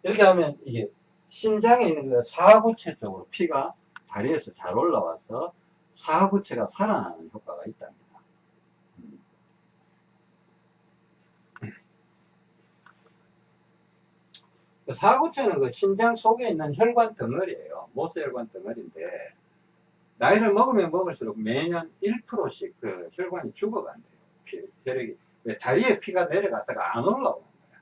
이렇게 하면 이게 신장에 있는 그 사구체 쪽으로 피가 다리에서 잘 올라와서 사구체가 살아나는 효과가 있답니다. 사구체는 그 신장 속에 있는 혈관 덩어리예요. 모세혈관 덩어리인데 나이를 먹으면 먹을수록 매년 1%씩 그 혈관이 죽어간대요. 피, 혈액이 다리에 피가 내려갔다가 안 올라오는 거야.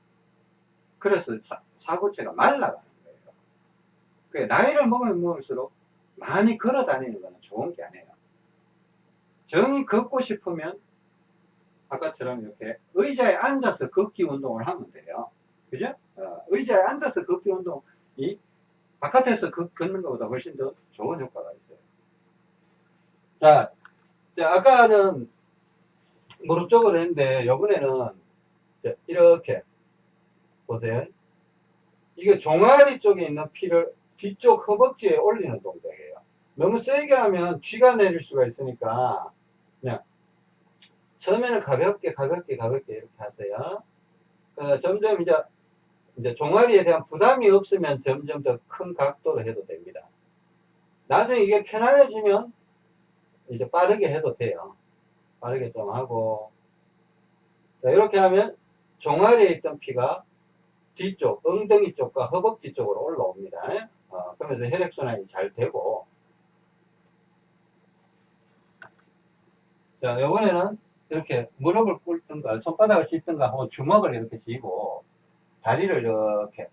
그래서 사, 구체가 말라가는 거예요. 그 나이를 먹으면 먹을수록 많이 걸어 다니는 거는 좋은 게 아니에요. 정이 걷고 싶으면 아까처럼 이렇게 의자에 앉아서 걷기 운동을 하면 돼요. 그죠? 어, 의자에 앉아서 걷기 운동이 바깥에서 걷, 걷는 것보다 훨씬 더 좋은 효과가 있어요. 자, 자, 아까는 무릎 쪽으로 했는데, 요번에는 자, 이렇게 보세요. 이게 종아리 쪽에 있는 피를 뒤쪽 허벅지에 올리는 동작이에요. 너무 세게 하면 쥐가 내릴 수가 있으니까 그냥 처음에는 가볍게 가볍게 가볍게 이렇게 하세요. 그 점점 이제 이제 종아리에 대한 부담이 없으면 점점 더 큰 각도로 해도 됩니다. 나중에 이게 편안해지면 이제 빠르게 해도 돼요. 빠르게 좀 하고 자, 이렇게 하면 종아리에 있던 피가 뒤쪽, 엉덩이 쪽과 허벅지 쪽으로 올라옵니다. 어, 그러면서 혈액순환이 잘 되고 자, 이번에는 이렇게 무릎을 꿇든가 손바닥을 짚든가 하고 주먹을 이렇게 쥐고 다리를 이렇게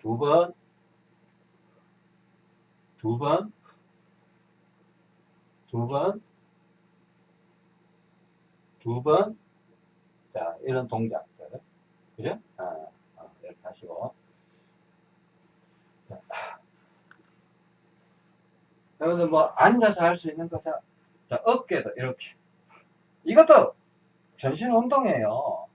두 번, 두 번, 두 번, 두 번, 자, 이런 동작들. 그죠? 아, 아, 이렇게 하시고. 자, 여러분들 뭐 앉아서 할 수 있는 거, 자, 자, 어깨도 이렇게. 이것도 전신 운동이에요.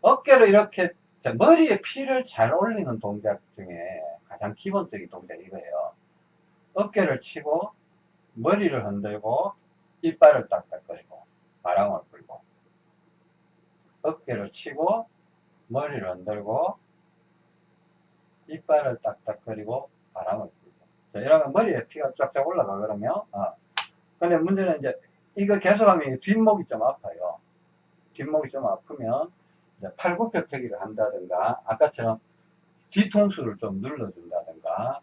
자, 어깨를 이렇게, 자, 머리에 피를 잘 올리는 동작 중에 가장 기본적인 동작이 이거예요. 어깨를 치고, 머리를 흔들고, 이빨을 딱딱거리고, 바람을 불고. 어깨를 치고, 머리를 흔들고, 이빨을 딱딱거리고, 바람을 불고. 자, 이러면 머리에 피가 쫙쫙 올라가, 그러면. 어. 근데 문제는 이제, 이거 계속하면 뒷목이 좀 아파요. 뒷목이 좀 아프면, 팔굽혀 펴기를 한다든가, 아까처럼 뒤통수를 좀 눌러준다든가,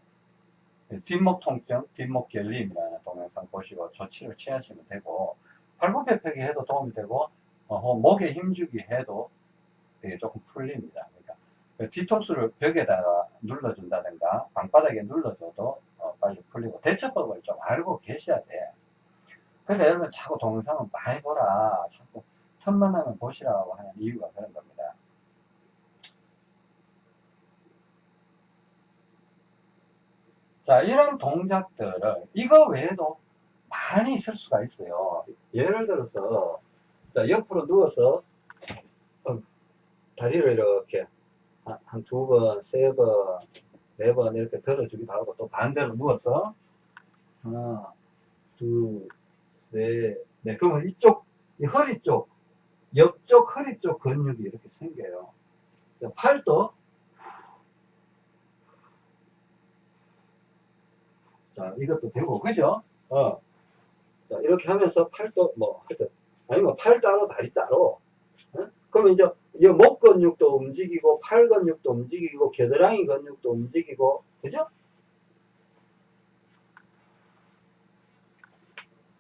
뒷목 통증, 뒷목 결림이라는 동영상 보시고 조치를 취하시면 되고, 팔굽혀 펴기 해도 도움이 되고, 어, 목에 힘주기 해도 되게 조금 풀립니다. 그러니까 뒤통수를 벽에다가 눌러준다든가, 방바닥에 눌러줘도 어, 빨리 풀리고, 대처법을 좀 알고 계셔야 돼. 그래서 여러분 자꾸 동영상을 많이 보라. 자꾸 틈만 나면 보시라고 하는 이유가 그런 겁니다. 자, 이런 동작들을, 이거 외에도 많이 있을 수가 있어요. 예를 들어서, 자, 옆으로 누워서, 어, 다리를 이렇게 한 두 번, 세 번, 네 번 이렇게 들어주기도 하고, 또 반대로 누워서, 하나, 둘, 셋, 네. 그러면 이쪽, 이 허리 쪽, 옆쪽 허리 쪽 근육이 이렇게 생겨요. 팔도 자 이것도 되고 그죠? 어. 자 이렇게 하면서 팔도 뭐 하여튼 아니면 팔 따로 다리 따로 어? 그러면 이제 이 목 근육도 움직이고 팔 근육도 움직이고 겨드랑이 근육도 움직이고 그죠?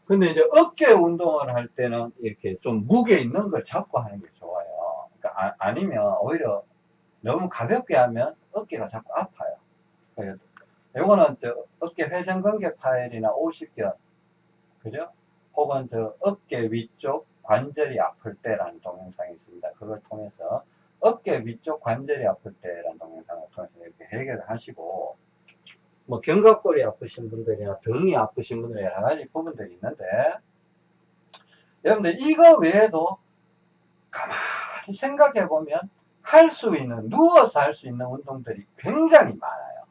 근데 이제 어깨 운동을 할 때는 이렇게 좀 무게 있는 걸 잡고 하는 게 좋아요. 그러니까 아, 니면 오히려 너무 가볍게 하면 어깨가 자꾸 아파요. 요거는 저 어깨 회전근개 파열이나 오십견, 그죠? 혹은 저 어깨 위쪽 관절이 아플 때라는 동영상이 있습니다. 그걸 통해서 어깨 위쪽 관절이 아플 때라는 동영상을 통해서 이렇게 해결을 하시고 뭐 견갑골이 아프신 분들이나 등이 아프신 분들 여러 가지 부분들이 있는데. 여러분들 이거 외에도 가만히 생각해 보면 할 수 있는 누워서 할 수 있는 운동들이 굉장히 많아요.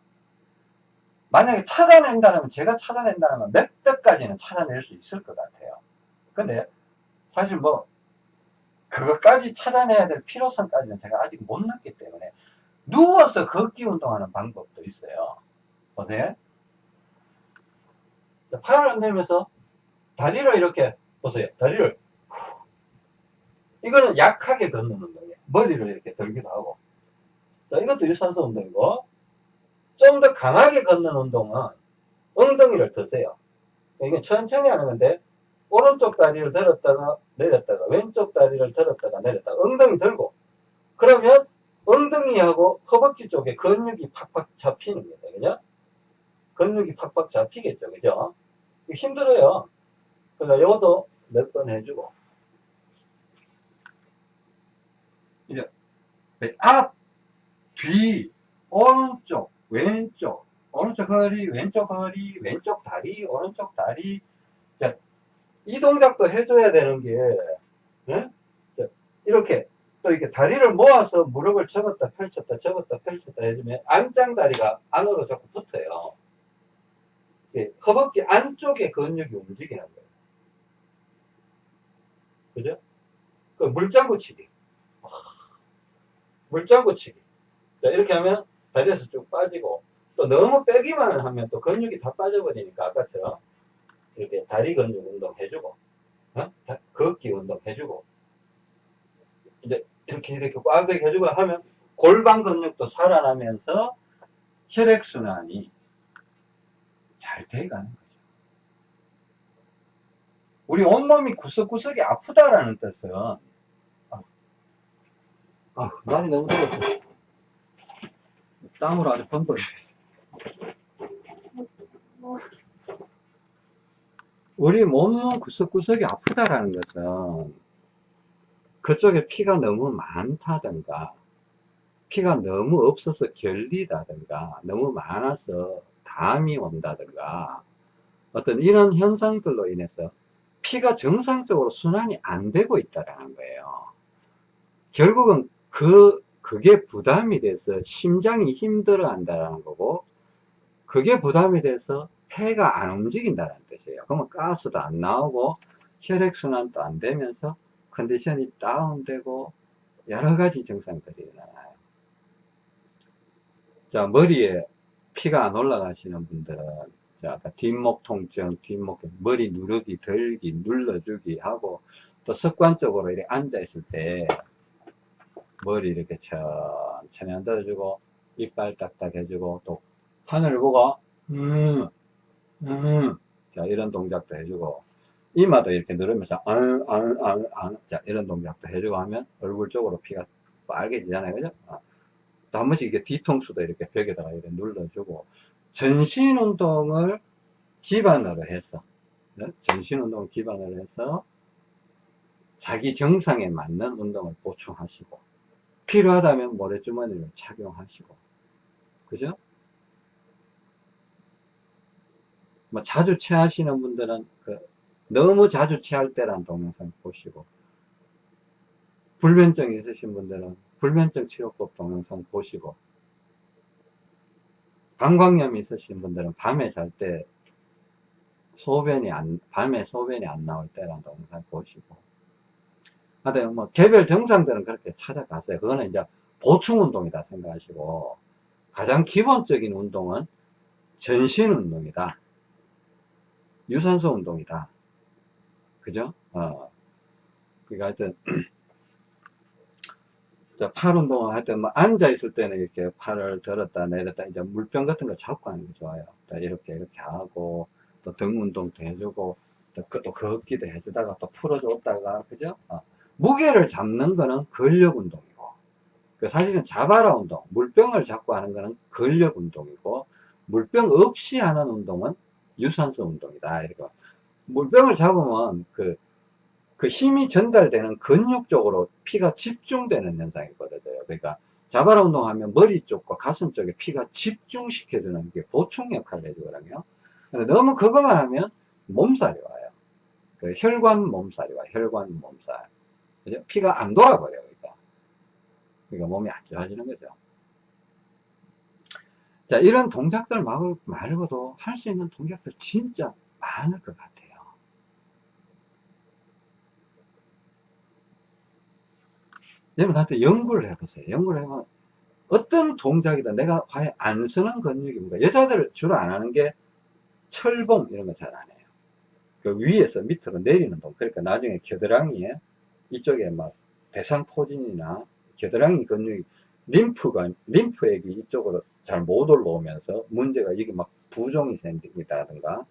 만약에 찾아낸다면 제가 찾아낸다면 몇백 가지는 찾아낼 수 있을 것 같아요. 근데 사실 뭐 그것까지 찾아내야 될 필요성까지는 제가 아직 못 넣기 때문에 누워서 걷기 운동하는 방법도 있어요 보세요. 자, 팔을 흔들면서 다리를 이렇게 보세요. 다리를 이거는 약하게 걷는 운동이에요. 머리를 이렇게 들기도 하고. 자, 이것도 유산소 운동이고 좀 더 강하게 걷는 운동은 엉덩이를 드세요. 이건 천천히 하는 건데 오른쪽 다리를 들었다가 내렸다가 왼쪽 다리를 들었다가 내렸다가 엉덩이 들고 그러면 엉덩이하고 허벅지 쪽에 근육이 팍팍 잡히는 겁니다. 그죠? 근육이 팍팍 잡히겠죠. 그죠? 힘들어요. 그러니까 이것도 몇 번 해주고. 이제 앞, 뒤, 오른쪽, 왼쪽, 오른쪽 허리, 왼쪽 허리, 왼쪽 다리, 오른쪽 다리. 자, 이 동작도 해줘야 되는 게, 예? 자, 이렇게 또 이렇게 다리를 모아서 무릎을 접었다 펼쳤다 접었다 펼쳤다 해주면 안짱다리가 안으로 자꾸 붙어요. 예, 허벅지 안쪽에 근육이 움직이는 거예요. 그죠? 그 물장구 치기. 아, 물장구 치기. 자, 이렇게 하면 다리에서 쭉 빠지고, 또 너무 빼기만 하면 또 근육이 다 빠져버리니까 아까처럼 이렇게 다리 근육 운동 해주고, 어? 다- 걷기 운동 해주고, 이제 이렇게 이렇게 꽉 해주고 하면 골반 근육도 살아나면서 혈액순환이 잘 돼가는 거죠. 우리 온몸이 구석구석이 아프다라는 뜻은
아, 날이 너무 더워서 땀으로 아주 펑펑.
우리 몸 구석구석이 아프다라는 것은 그쪽에 피가 너무 많다든가 피가 너무 없어서 결리다든가 너무 많아서 담이 온다든가 어떤 이런 현상들로 인해서 피가 정상적으로 순환이 안 되고 있다라는 거예요. 결국은 그 그게 부담이 돼서 심장이 힘들어 한다는 거고 그게 부담이 돼서 폐가 안 움직인다는 뜻이에요. 그러면 가스도 안 나오고 혈액순환도 안 되면서 컨디션이 다운되고 여러 가지 증상들이 일어나요. 자, 머리에 피가 안 올라가시는 분들은 자, 아까 뒷목 통증, 뒷목, 머리 누르기, 들기, 눌러주기 하고 또 습관적으로 이렇게 앉아 있을 때 머리 이렇게 천천히 흔들어주고 이빨 딱딱 해주고 또 하늘을 보고 음, 음. 자 이런 동작도 해주고 이마도 이렇게 누르면서 안, 안, 안, 안. 자 이런 동작도 해주고 하면 얼굴 쪽으로 피가 빨개지잖아요 그죠 아. 번씩 이렇게 뒤통수도 이렇게 벽에다가 이렇게 눌러주고 전신 운동을 기반으로 해서 네? 전신 운동을 기반으로 해서 자기 정상에 맞는 운동을 보충하시고 필요하다면 모래주머니를 착용하시고 그죠? 뭐 자주 체하시는 분들은 그 너무 자주 체할 때란 동영상 보시고 불면증이 있으신 분들은 불면증 치료법 동영상 보시고 방광염이 있으신 분들은 밤에 잘 때 소변이 안 밤에 소변이 안 나올 때란 동영상 보시고 하여튼 뭐 개별 정상들은 그렇게 찾아가세요 그거는 이제 보충 운동이다 생각하시고 가장 기본적인 운동은 전신 운동이다 유산소 운동이다. 그죠? 어. 그니까 하여튼, 자, 팔 운동을 할 때, 뭐, 앉아 있을 때는 이렇게 팔을 들었다 내렸다, 이제 물병 같은 거 잡고 하는 게 좋아요. 자, 이렇게, 이렇게 하고, 또 등 운동도 해주고, 또, 그- 또 걷기도 해주다가, 또 풀어줬다가, 그죠? 어. 무게를 잡는 거는 근력 운동이고, 그 사실은 자바라 운동, 물병을 잡고 하는 거는 근력 운동이고, 물병 없이 하는 운동은 유산소 운동이다. 이렇게. 물병을 잡으면 그, 그 힘이 전달되는 근육 쪽으로 피가 집중되는 현상이 벌어져요. 그러니까 자바라 운동하면 머리 쪽과 가슴 쪽에 피가 집중시켜주는 게 보충 역할을 해주거든요. 너무 그것만 하면 몸살이 와요. 그 혈관 몸살이 와요. 혈관 몸살. 그죠? 피가 안 돌아버려요. 그러니까. 그러니까 몸이 안 좋아지는 거죠. 자, 이런 동작들 말- 말고도 할 수 있는 동작들 진짜 많을 것 같아요. 여러분 한테 연구를 해보세요. 연구를 해보면 어떤 동작이다 내가 과연 안 쓰는 근육입니까? 여자들 주로 안 하는 게 철봉 이런 거 잘 안 해요. 그 위에서 밑으로 내리는 동. 그러니까 나중에 겨드랑이에 이쪽에 막 대상포진이나 겨드랑이 근육이 림프가 림프액이 이쪽으로 잘 못 올라오면서 문제가 이게 막 부종이 생긴다든가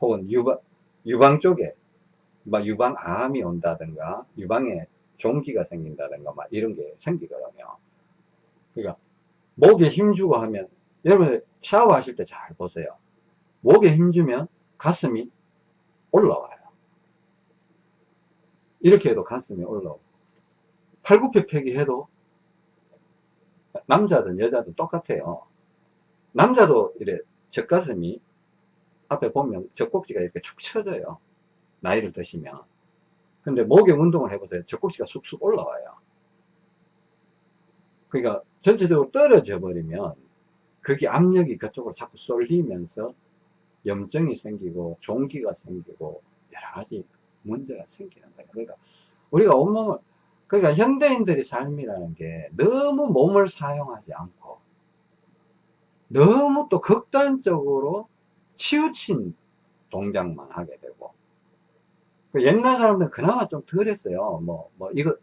혹은 유방 유방 쪽에 막 유방암이 온다든가 유방에 종기가 생긴다든가 막 이런 게 생기거든요. 그러니까 목에 힘주고 하면 여러분 샤워하실 때 잘 보세요. 목에 힘주면 가슴이 올라와요. 이렇게 해도 가슴이 올라오고 팔굽혀펴기 해도 남자든 여자든 똑같아요. 남자도 이래 젖가슴이 앞에 보면 젖꼭지가 이렇게 축 처져요. 나이를 드시면. 근데 목욕 운동을 해보세요. 젖꼭지가 쑥쑥 올라와요. 그러니까 전체적으로 떨어져 버리면 그게 압력이 그쪽으로 자꾸 쏠리면서 염증이 생기고 종기가 생기고 여러 가지 문제가 생기는 거예요. 그러니까 우리가 온몸을 그러니까 현대인들의 삶이라는 게 너무 몸을 사용하지 않고 너무 또 극단적으로 치우친 동작만 하게 되고 그 옛날 사람들은 그나마 좀 덜 했어요. 뭐 뭐 이거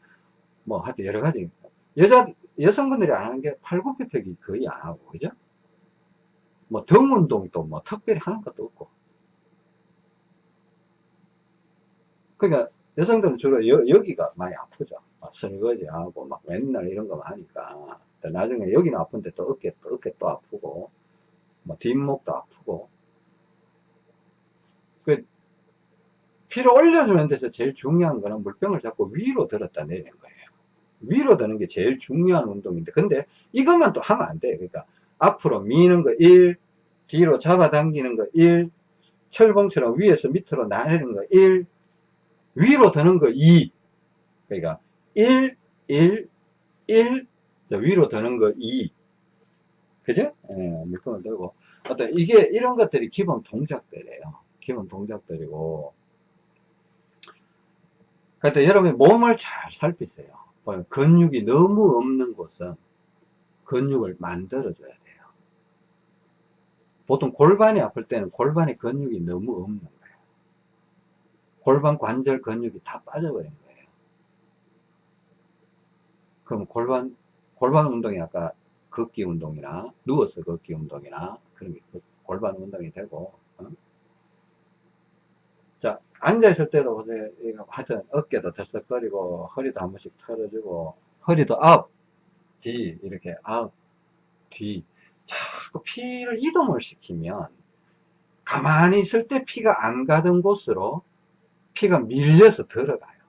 뭐 하여튼 여러 가지 여자 여성분들이 안 하는 게 팔굽혀펴기 거의 안 하고 그죠? 뭐 등 운동도 뭐 특별히 하는 것도 없고 그러니까 여성들은 주로 여, 기가 많이 아프죠. 막 설거지하고 막 맨날 이런 거 하니까 또 나중에 여기는 아픈데 또 어깨 또 어깨 또 아프고 뭐 뒷목도 아프고 그 피를 올려주는 데서 제일 중요한 거는 물병을 자꾸 위로 들었다 내리는 거예요. 위로 드는 게 제일 중요한 운동인데 근데 이것만 또 하면 안 돼요. 그러니까 앞으로 미는 거 1, 뒤로 잡아당기는 거 1, 철봉처럼 위에서 밑으로 나르는 거 1, 위로 드는 거 2. 그러니까 1, 1, 1, 자, 위로 드는 거 2. 그죠? 예, 물건을 들고. 어떤, 이게, 이런 것들이 기본 동작들이에요. 기본 동작들이고. 그러니까 여러분이 몸을 잘 살피세요. 뭐, 근육이 너무 없는 곳은 근육을 만들어줘야 돼요. 보통 골반이 아플 때는 골반에 근육이 너무 없는 거예요. 골반 관절 근육이 다 빠져버린 거예요. 그럼 골반, 골반 운동이 아까 걷기 운동이나 누워서 걷기 운동이나 그런 게그 골반 운동이 되고, 어? 자, 앉아있을 때도 하여튼 어깨도 들썩거리고, 허리도 한 번씩 털어주고, 허리도 앞, 뒤, 이렇게 앞, 뒤. 자꾸 피를 이동을 시키면, 가만히 있을 때 피가 안 가던 곳으로 피가 밀려서 들어가요.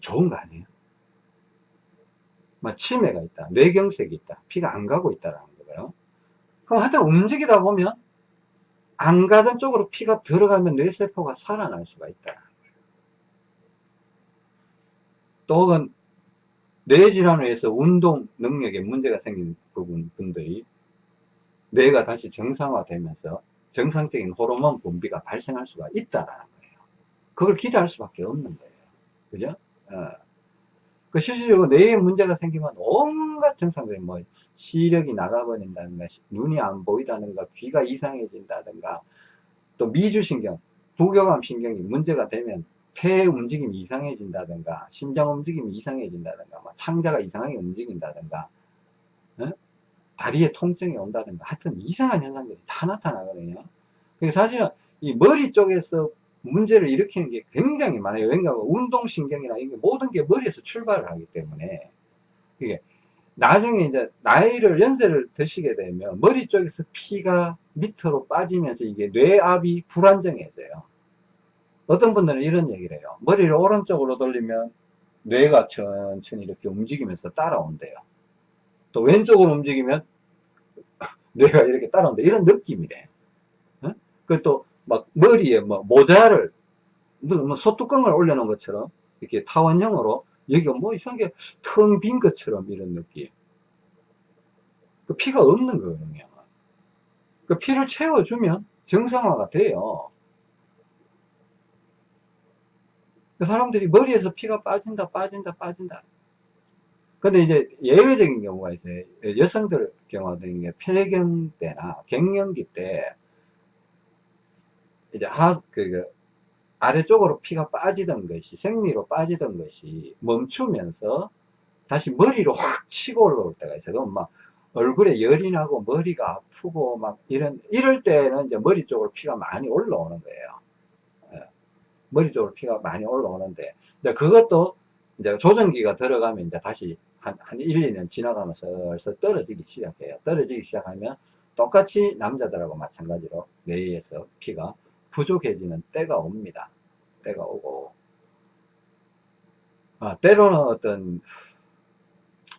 좋은 거 아니에요? 막 치매가 있다, 뇌경색이 있다, 피가 안 가고 있다라는 거예요. 그럼 하여튼 움직이다 보면 안 가던 쪽으로 피가 들어가면 뇌세포가 살아날 수가 있다. 또 혹은 뇌질환을 해서 운동 능력에 문제가 생긴 부분 분들이 뇌가 다시 정상화되면서 정상적인 호르몬 분비가 발생할 수가 있다라는 거예요. 그걸 기대할 수밖에 없는 거예요. 그죠? 어. 그 실질적으로 뇌에 문제가 생기면 온갖 증상들이 뭐 시력이 나가버린다든가 눈이 안 보이다든가 귀가 이상해진다든가 또 미주신경 부교감 신경이 문제가 되면 폐 움직임이 이상해진다든가 심장 움직임이 이상해진다든가 뭐 창자가 이상하게 움직인다든가 어? 다리에 통증이 온다든가 하여튼 이상한 현상들이 다 나타나거든요 그래서 사실은 이 머리 쪽에서 문제를 일으키는 게 굉장히 많아요 왜냐하면 운동신경이나 이게 모든 게 머리에서 출발을 하기 때문에 이게 나중에 이제 나이를 연세를 드시게 되면 머리 쪽에서 피가 밑으로 빠지면서 이게 뇌압이 불안정해져요 어떤 분들은 이런 얘기를 해요 머리를 오른쪽으로 돌리면 뇌가 천천히 이렇게 움직이면서 따라온대요 또 왼쪽으로 움직이면 [laughs] 뇌가 이렇게 따라온다. 이런 느낌이래. 어? 그또 막 머리에 뭐 모자를 뭐 소뚜껑을 올려놓은 것처럼 이렇게 타원형으로 여기가 뭐 이상하게 텅 빈 것처럼 이런 느낌. 그 피가 없는 거거든요. 그 피를 채워주면 정상화가 돼요. 그 사람들이 머리에서 피가 빠진다, 빠진다, 빠진다. 근데 이제 예외적인 경우가 있어요. 여성들 경우는 이게 폐경 때나 갱년기 때 이제 하, 그, 그 아래쪽으로 피가 빠지던 것이 생리로 빠지던 것이 멈추면서 다시 머리로 확 치고 올라올 때가 있어요. 그럼 막 얼굴에 열이 나고 머리가 아프고 막 이런 이럴 때는 이제 머리 쪽으로 피가 많이 올라오는 거예요. 예. 머리 쪽으로 피가 많이 올라오는데 이제 그것도 이제 조정기가 들어가면 이제 다시 한, 한 1, 2년 지나가면서 슬슬 떨어지기 시작해요. 떨어지기 시작하면 똑같이 남자들하고 마찬가지로 뇌에서 피가 부족해지는 때가 옵니다. 때가 오고 아, 때로는 어떤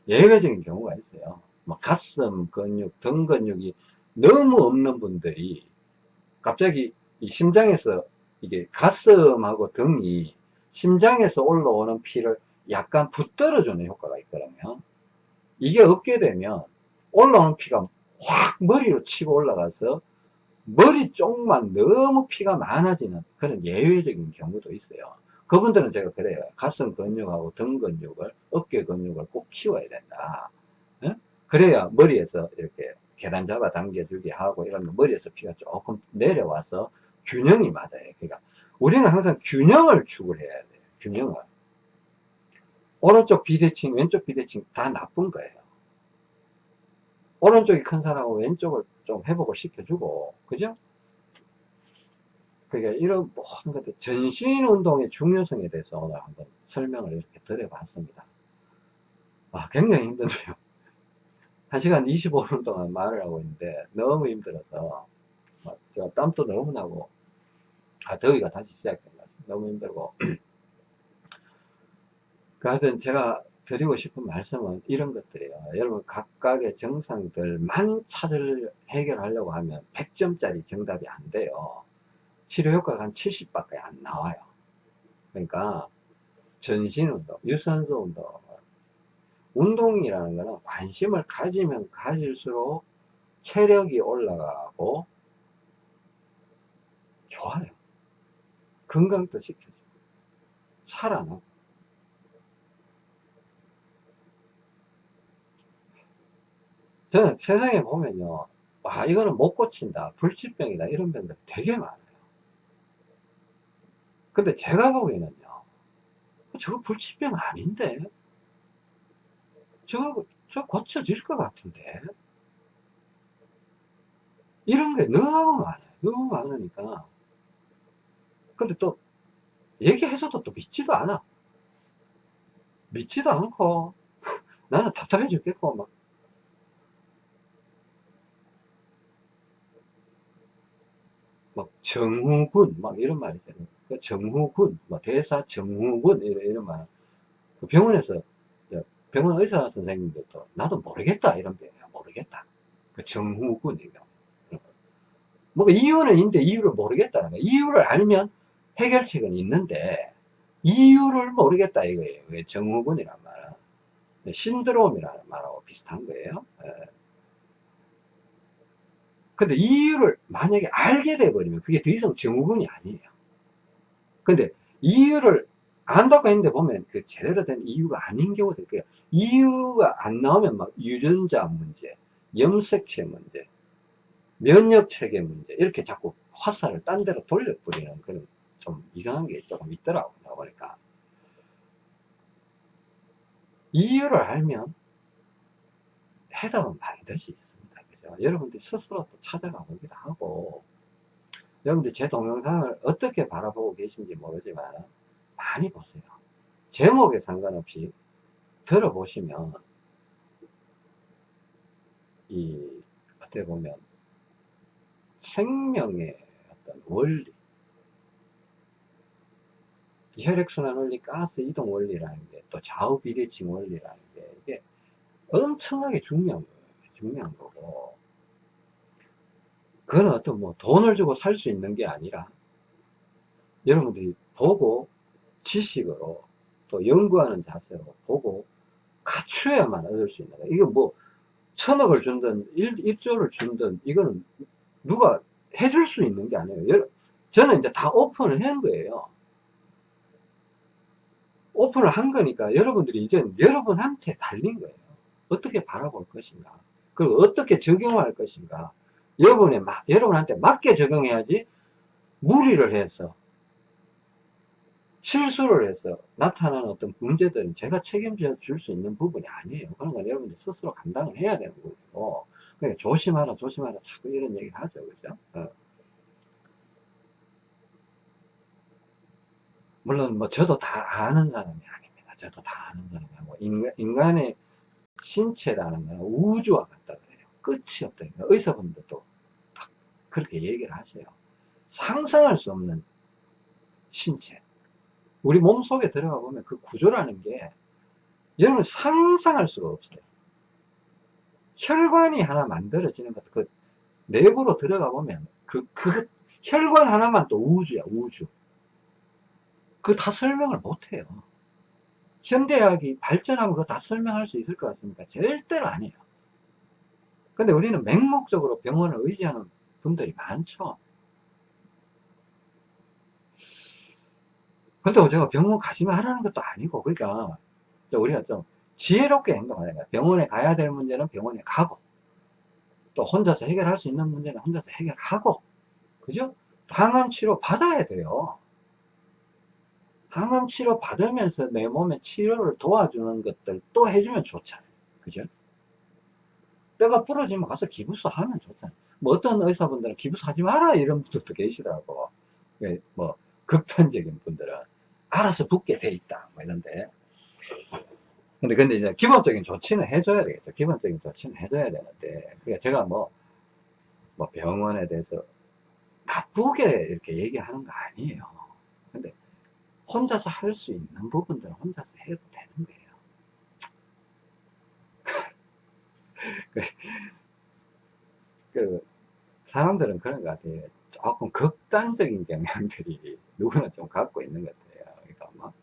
예외적인 경우가 있어요. 뭐 가슴 근육, 등 근육이 너무 없는 분들이 갑자기 이 심장에서 이게 가슴하고 등이 심장에서 올라오는 피를 약간 붙들어 주는 효과가 있거든요. 이게 없게 되면 올라오는 피가 확 머리로 치고 올라가서 머리 쪽만 너무 피가 많아지는 그런 예외적인 경우도 있어요. 그분들은 제가 그래요. 가슴 근육하고 등 근육을, 어깨 근육을 꼭 키워야 된다. 예? 그래야 머리에서 이렇게 계단 잡아 당겨주게 하고 이런 거 머리에서 피가 조금 내려와서 균형이 맞아요. 그러니까 우리는 항상 균형을 추구해야 돼요. 균형을. 오른쪽 비대칭, 왼쪽 비대칭 다 나쁜 거예요. 오른쪽이 큰 사람은 왼쪽을 좀 회복을 시켜주고, 그죠? 그러니까 이런 모든 것들, 전신 운동의 중요성에 대해서 오늘 한번 설명을 이렇게 드려봤습니다. 아, 굉장히 힘든데요. [laughs] 1시간 25분 동안 말을 하고 있는데 너무 힘들어서 막 제가 땀도 너무 나고 아 더위가 다시 시작된 것 같습니다. 너무 힘들고 [clears throat] 그래서 제가 드리고 싶은 말씀은 이런 것들이에요. 여러분 각각의 증상들만 찾을 해결하려고 하면 100점짜리 정답이 안 돼요. 치료 효과가 한 70밖에 안 나와요. 그러니까 전신 운동, 유산소 운동, 운동이라는 거는 관심을 가지면 가질수록 체력이 올라가고 좋아요. 건강도 지켜주고 살아나고 저는 세상에 보면요 와 이거는 못 고친다 불치병이다 이런 병들 되게 많아요. 근데 제가 보기에는요 저거 불치병 아닌데? 저, 저 고쳐질 것 같은데? 이런 게 너무 많아요. 너무 많으니까. 근데 또 얘기해서도 또 믿지도 않아. 믿지도 않고 [laughs] 나는 답답해 죽겠고 막 막 정후군 막 이런 말이 있잖아요. 그 정후군 뭐 대사 정후군 이런, 이런 말. 그 병원에서 병원 의사 선생님들도 나도 모르겠다 이런 병이야 모르겠다. 그 정후군 이거. 뭐 이유는 있는데 이유를 모르겠다는 거야. 이유를 알면 해결책은 있는데 이유를 모르겠다 이거예요. 왜 정후군이란 말은 신드롬이라는 말하고 비슷한 거예요. 예. 근데 이유를 만약에 알게 돼버리면 그게 더 이상 증후군이 아니에요. 근데 이유를 안다고 했는데 보면 그 제대로 된 이유가 아닌 경우도 있고요. 이유가 안 나오면 막 유전자 문제, 염색체 문제, 면역 체계 문제 이렇게 자꾸 화살을 딴 데로 돌려버리는 그런 좀 이상한 게 조금 있더라고요. 보니까 이유를 알면 해답은 반드시 있습니다. 그죠? 여러분들 스스로 또 찾아가 보기도 하고 여러분들 제 동영상을 어떻게 바라보고 계신지 모르지만 많이 보세요. 제목에 상관없이 들어보시면 이 어떻게 보면 생명의 어떤 원리 혈액순환 원리, 가스 이동 원리라는 게 또 좌우 비대칭 원리라는 게 이게 엄청나게 중요한 거예요. 중요한 거고 그건 어떤 뭐 돈을 주고 살 수 있는 게 아니라 여러분들이 보고 지식으로 또 연구하는 자세로 보고 갖추어야만 얻을 수 있는 거예요. 이거 뭐 천억을 준든 1, 1조를 준든 이거는 누가 해줄 수 있는 게 아니에요. 저는 이제 다 오픈을 한 거예요. 오픈을 한 거니까 여러분들이 이제 여러분한테 달린 거예요. 어떻게 바라볼 것인가. 그리고 어떻게 적용할 것인가. 여러분의, 여러분한테 맞게 적용해야지 무리를 해서 실수를 해서 나타나는 어떤 문제들은 제가 책임져 줄 수 있는 부분이 아니에요. 그런 건 여러분들 스스로 감당을 해야 되는 거고. 그러니까 조심하라, 조심하라. 자꾸 이런 얘기를 하죠. 그죠? 어. 물론 뭐 저도 다 아는 사람이 아닙니다. 저도 다 아는 사람이고 인간, 인간의 신체라는 거는 우주와 같다 그래요. 끝이 없다. 의사분들도 딱 그렇게 얘기를 하세요. 상상할 수 없는 신체. 우리 몸 속에 들어가 보면 그 구조라는 게 여러분 상상할 수가 없어요. 혈관이 하나 만들어지는 것도 그 내부로 들어가 보면 그, 그 혈관 하나만 또 우주야, 우주. 그 다 설명을 못 해요. 현대학이 발전하면 그거 다 설명할 수 있을 것 같습니까? 절대로 아니에요. 근데 우리는 맹목적으로 병원을 의지하는 분들이 많죠. 그렇다고 제가 병원 가지 말라는 것도 아니고, 그러니까, 저 우리가 좀 지혜롭게 행동하는 거야. 병원에 가야 될 문제는 병원에 가고, 또 혼자서 해결할 수 있는 문제는 혼자서 해결하고, 그죠? 항암 치료 받아야 돼요. 항암 치료 받으면서 내 몸의 치료를 도와주는 것들 또 해주면 좋잖아요. 그죠? 뼈가 부러지면 가서 기부스 하면 좋잖아요. 뭐 어떤 의사분들은 기부스 하지 마라 이런 분들도 계시더라고. 예, 뭐 극단적인 분들은 알아서 붓게 돼 있다 뭐 이런데 근데 근데 이제 기본적인 조치는 해줘야 되겠죠. 기본적인 조치는 해줘야 되는데 그러니까 제가 뭐, 뭐 병원에 대해서 나쁘게 이렇게 얘기하는 거 아니에요. 근데 혼자서 할 수 있는 부분들은 혼자서 해도 되는 거예요. [laughs] 그 사람들은 그런 것 같아요. 조금 극단적인 경향들이 [laughs] 누구나 좀 갖고 있는 것 같아요. 그러니까 뭐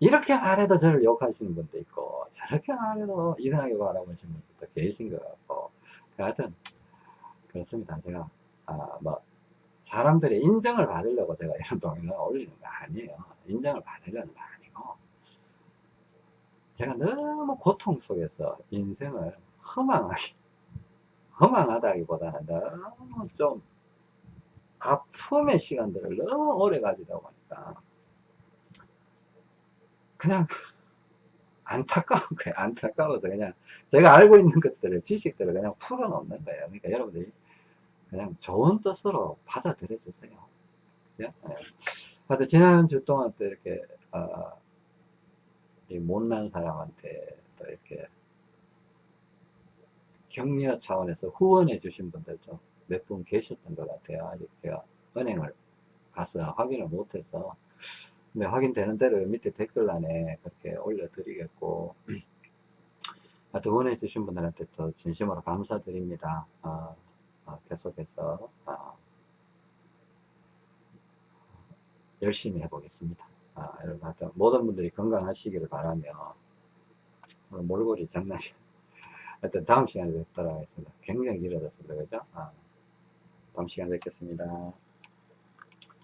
이렇게 말해도 저를 욕하시는 분도 있고 저렇게 말해도 이상하게 바라보시는 분도 계신 것 같고 하여튼 그렇습니다. 제가 아, 뭐 사람들의 인정을 받으려고 제가 [laughs] 이런 동영상을 올리는 거 아니에요. 인정을 받으려는 거 아니고 제가 너무 고통 속에서 인생을 허망하게 허망하다기보다는 너무 좀 아픔의 시간들을 너무 오래 가지다 보니까 그냥 [laughs] 안타까운 거예요. 안타까워서 그냥 제가 알고 있는 것들을 지식들을 그냥 풀어놓는 거예요. 그러니까 여러분들이 그냥 좋은 뜻으로 받아들여 주세요. 그죠? 예. 하여튼 지난주 동안 또 이렇게 어, 이 못난 사람한테 또 이렇게 격려 차원에서 후원해 주신 분들 좀 몇 분 계셨던 것 같아요. 아직 제가 은행을 가서 확인을 못해서 근데 확인되는 대로 밑에 댓글란에 그렇게 올려드리겠고 [clears throat] 하여튼 후원해 주신 분들한테 또 진심으로 감사드립니다. 어, 어, 계속해서 어, 열심히 해보겠습니다. 아, 여러분 하여튼 모든 분들이 건강하시기를 바라며 오늘 몰골이 장난이 하여튼 다음 시간에 뵙도록 하겠습니다. 굉장히 길어졌습니다. 그죠? 아, 다음 시간에 뵙겠습니다.